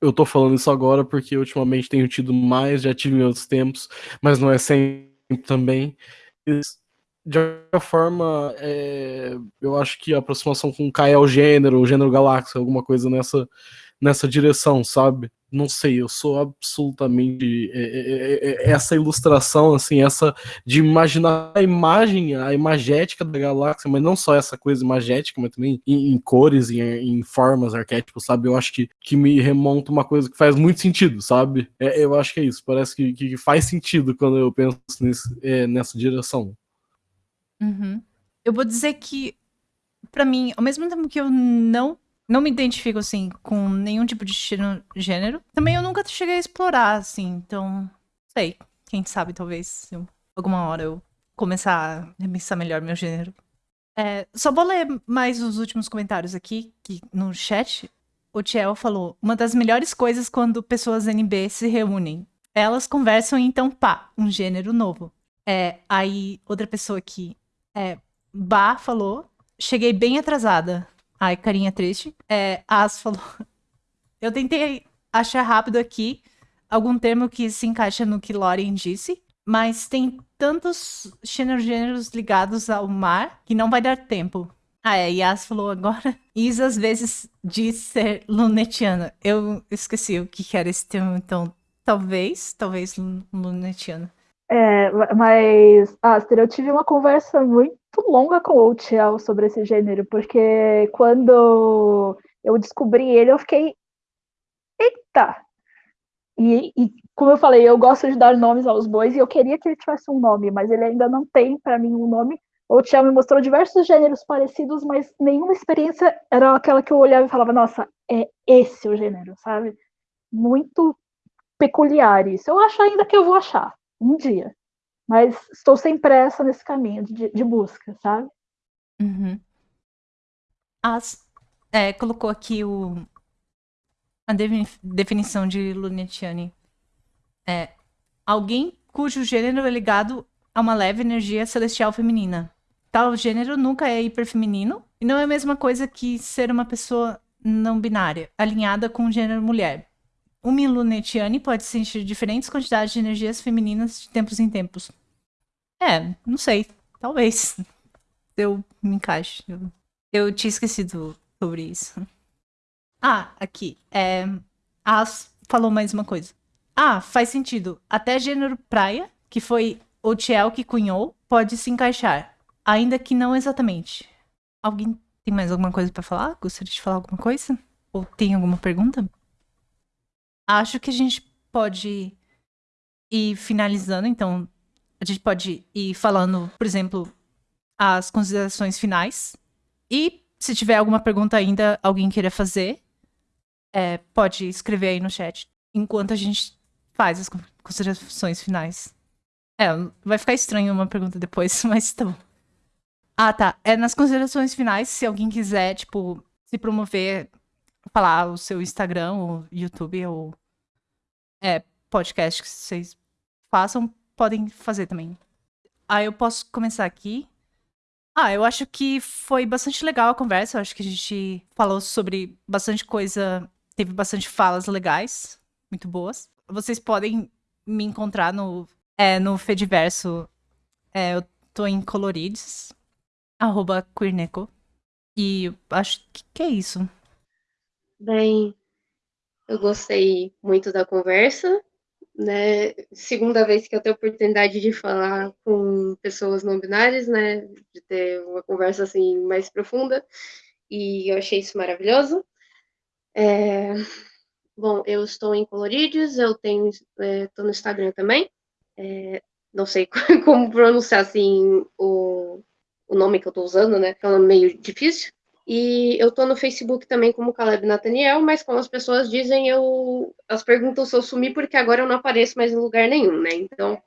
Speaker 3: Eu tô falando isso agora porque ultimamente tenho tido mais, já tive em outros tempos, mas não é sempre também. De alguma forma, é, eu acho que a aproximação com o gênero, o gênero galáxia, alguma coisa nessa, nessa direção, sabe? Não sei, eu sou absolutamente é, é, é, essa ilustração, assim, essa de imaginar a imagem, a imagética da galáxia, mas não só essa coisa imagética, mas também em, em cores, em, em, formas, arquétipos, sabe? Eu acho que, que me remonta uma coisa que faz muito sentido, sabe? É, eu acho que é isso, parece que, que faz sentido quando eu penso nesse, nessa direção.
Speaker 2: Uhum. Eu vou dizer que, para mim, ao mesmo tempo que eu não não me identifico, assim, com nenhum tipo de gênero. Também eu nunca cheguei a explorar, assim, então. Sei. Quem sabe, talvez, alguma hora eu começar a repensar melhor meu gênero. É, só vou ler mais os últimos comentários aqui, que no chat. O Tiel falou: Uma das melhores coisas quando pessoas NB se reúnem. Elas conversam e então, pá, um gênero novo. É, aí, outra pessoa aqui, é, Bah falou: Cheguei bem atrasada. Ai, carinha triste. É, As falou. Eu tentei achar rápido aqui algum termo que se encaixa no que Lorien disse, mas tem tantos gêneros ligados ao mar que não vai dar tempo. Ah, é, Yas falou agora. Isa às vezes diz ser lunetiana. Eu esqueci o que era esse termo, então talvez, talvez lunetiana.
Speaker 5: É, mas, Aster, eu tive uma conversa muito longa com o Tiel sobre esse gênero, porque quando eu descobri ele, eu fiquei. Eita! E, e, como eu falei, eu gosto de dar nomes aos bois e eu queria que ele tivesse um nome, mas ele ainda não tem para mim um nome. O Tiel me mostrou diversos gêneros parecidos, mas nenhuma experiência era aquela que eu olhava e falava, nossa, é esse o gênero, sabe? Muito peculiar isso. Eu acho ainda que eu vou achar um dia. Mas estou sem pressa nesse caminho de, de busca, sabe?
Speaker 2: Uhum. As, é, colocou aqui o, a definição de Lunetiani. É alguém cujo gênero é ligado a uma leve energia celestial feminina. Tal gênero nunca é hiperfeminino e não é a mesma coisa que ser uma pessoa não binária, alinhada com o gênero mulher. Um Milunetiane pode sentir diferentes quantidades de energias femininas de tempos em tempos. É, não sei. Talvez. Eu me encaixe. Eu, eu tinha esquecido sobre isso. Ah, aqui. É, As falou mais uma coisa. Ah, faz sentido. Até gênero praia, que foi o Tiel que cunhou, pode se encaixar. Ainda que não exatamente. Alguém tem mais alguma coisa para falar? Gostaria de falar alguma coisa? Ou tem alguma pergunta? Acho que a gente pode ir finalizando, então a gente pode ir falando, por exemplo, as considerações finais. E se tiver alguma pergunta ainda, alguém queira fazer, é, pode escrever aí no chat, enquanto a gente faz as considerações finais. É, vai ficar estranho uma pergunta depois, mas tá bom. Ah, tá. É nas considerações finais, se alguém quiser, tipo, se promover, falar o seu Instagram, ou YouTube, ou é, podcast que vocês façam, podem fazer também. Ah, eu posso começar aqui. Ah, eu acho que foi bastante legal a conversa. Eu acho que a gente falou sobre bastante coisa, teve bastante falas legais, muito boas. Vocês podem me encontrar no, é, no Fediverso. É, eu tô em Colorides, arroba Queerneco. E acho que, que é isso.
Speaker 4: Bem, eu gostei muito da conversa, né? Segunda vez que eu tenho a oportunidade de falar com pessoas não binárias, né? De ter uma conversa assim mais profunda. E eu achei isso maravilhoso. É... Bom, eu estou em Colorides, eu tenho, estou é, no Instagram também. É, não sei como pronunciar assim o, o nome que eu estou usando, né? É um nome meio difícil. E eu tô no Facebook também como Caleb Nathaniel, mas como as pessoas dizem, eu elas perguntam se eu sumi porque agora eu não apareço mais em lugar nenhum, né? Então,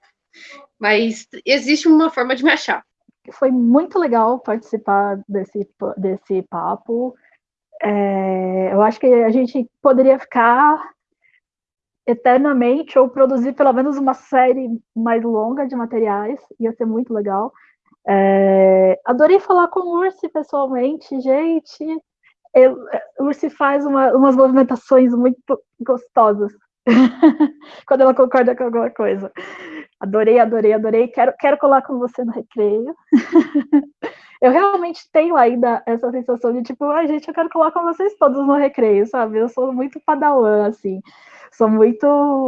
Speaker 4: mas existe uma forma de me achar.
Speaker 5: Foi muito legal participar desse, desse papo. É, eu acho que a gente poderia ficar eternamente ou produzir pelo menos uma série mais longa de materiais, ia ser muito legal. É, adorei falar com o Ursi pessoalmente, gente. Eu, o Ursi faz uma, umas movimentações muito gostosas quando ela concorda com alguma coisa. Adorei, adorei, adorei. Quero, quero colar com você no recreio. eu realmente tenho ainda essa sensação de tipo, ai, gente, eu quero colar com vocês todos no recreio, sabe? Eu sou muito padawan, assim. Sou muito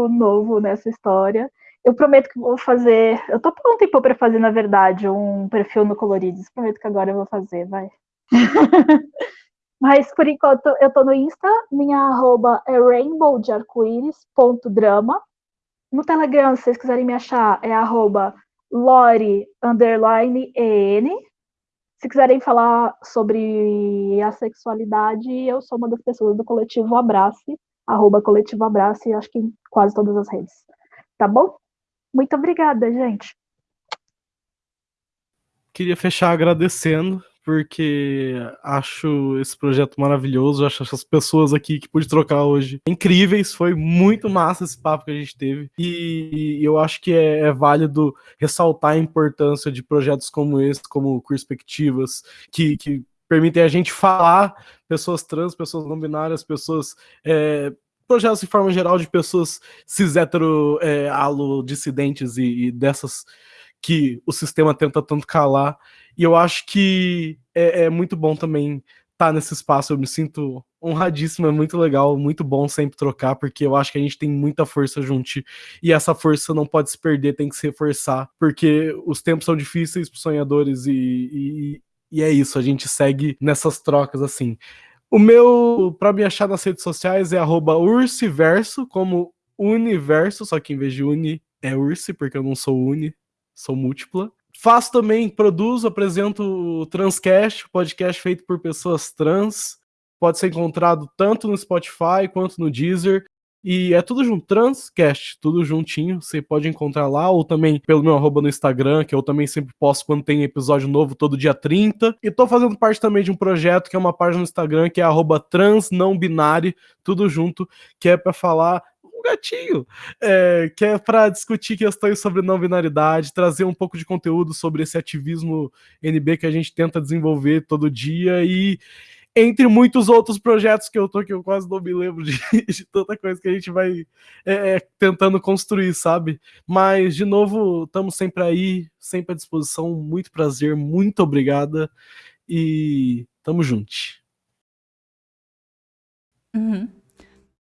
Speaker 5: novo nessa história. Eu prometo que vou fazer. Eu tô por um tempo para fazer, na verdade, um perfil no Colorides. Prometo que agora eu vou fazer, vai. Mas por enquanto eu tô no Insta, minha arroba é rainbow de arco-íris.drama. No Telegram, se vocês quiserem me achar, é arroba lore underline en. Se quiserem falar sobre a sexualidade, eu sou uma das pessoas do coletivo Abrace, arroba coletivo Abrace, acho que em quase todas as redes. Tá bom? Muito obrigada, gente.
Speaker 3: Queria fechar agradecendo, porque acho esse projeto maravilhoso, acho as pessoas aqui que pude trocar hoje incríveis, foi muito massa esse papo que a gente teve, e, eu acho que é, é válido ressaltar a importância de projetos como esse, como Perspectivas, que, que permitem a gente falar pessoas trans, pessoas não binárias, pessoas é, projetos de forma geral de pessoas cis hétero, é, alo, dissidentes e, e, dessas que o sistema tenta tanto calar. E eu acho que é, é muito bom também estar tá nesse espaço. Eu me sinto honradíssimo, é muito legal, muito bom sempre trocar, porque eu acho que a gente tem muita força junto e essa força não pode se perder, tem que se reforçar, porque os tempos são difíceis para sonhadores e, e, e é isso, a gente segue nessas trocas assim. O meu, para me achar nas redes sociais, é ursiverso, como universo, só que em vez de uni é ursi, porque eu não sou uni, sou múltipla. Faço também, produzo, apresento o Transcast, podcast feito por pessoas trans. Pode ser encontrado tanto no Spotify quanto no Deezer. E é tudo junto, Transcast, tudo juntinho. Você pode encontrar lá, ou também pelo meu arroba no Instagram, que eu também sempre posto quando tem episódio novo, todo dia 30. E tô fazendo parte também de um projeto que é uma página no Instagram, que é arroba transnãobinário, tudo junto, que é para falar um gatinho, é, que é para discutir questões sobre não binaridade, trazer um pouco de conteúdo sobre esse ativismo NB que a gente tenta desenvolver todo dia e entre muitos outros projetos que eu tô, que eu quase não me lembro de, de tanta coisa que a gente vai é, é, tentando construir, sabe? Mas, de novo, estamos sempre aí, sempre à disposição. Muito prazer, muito obrigada e tamo junto.
Speaker 2: Uhum.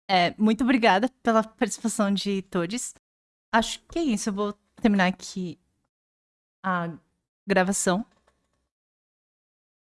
Speaker 2: É, muito obrigada pela participação de todos. Acho que é isso. Eu vou terminar aqui a gravação.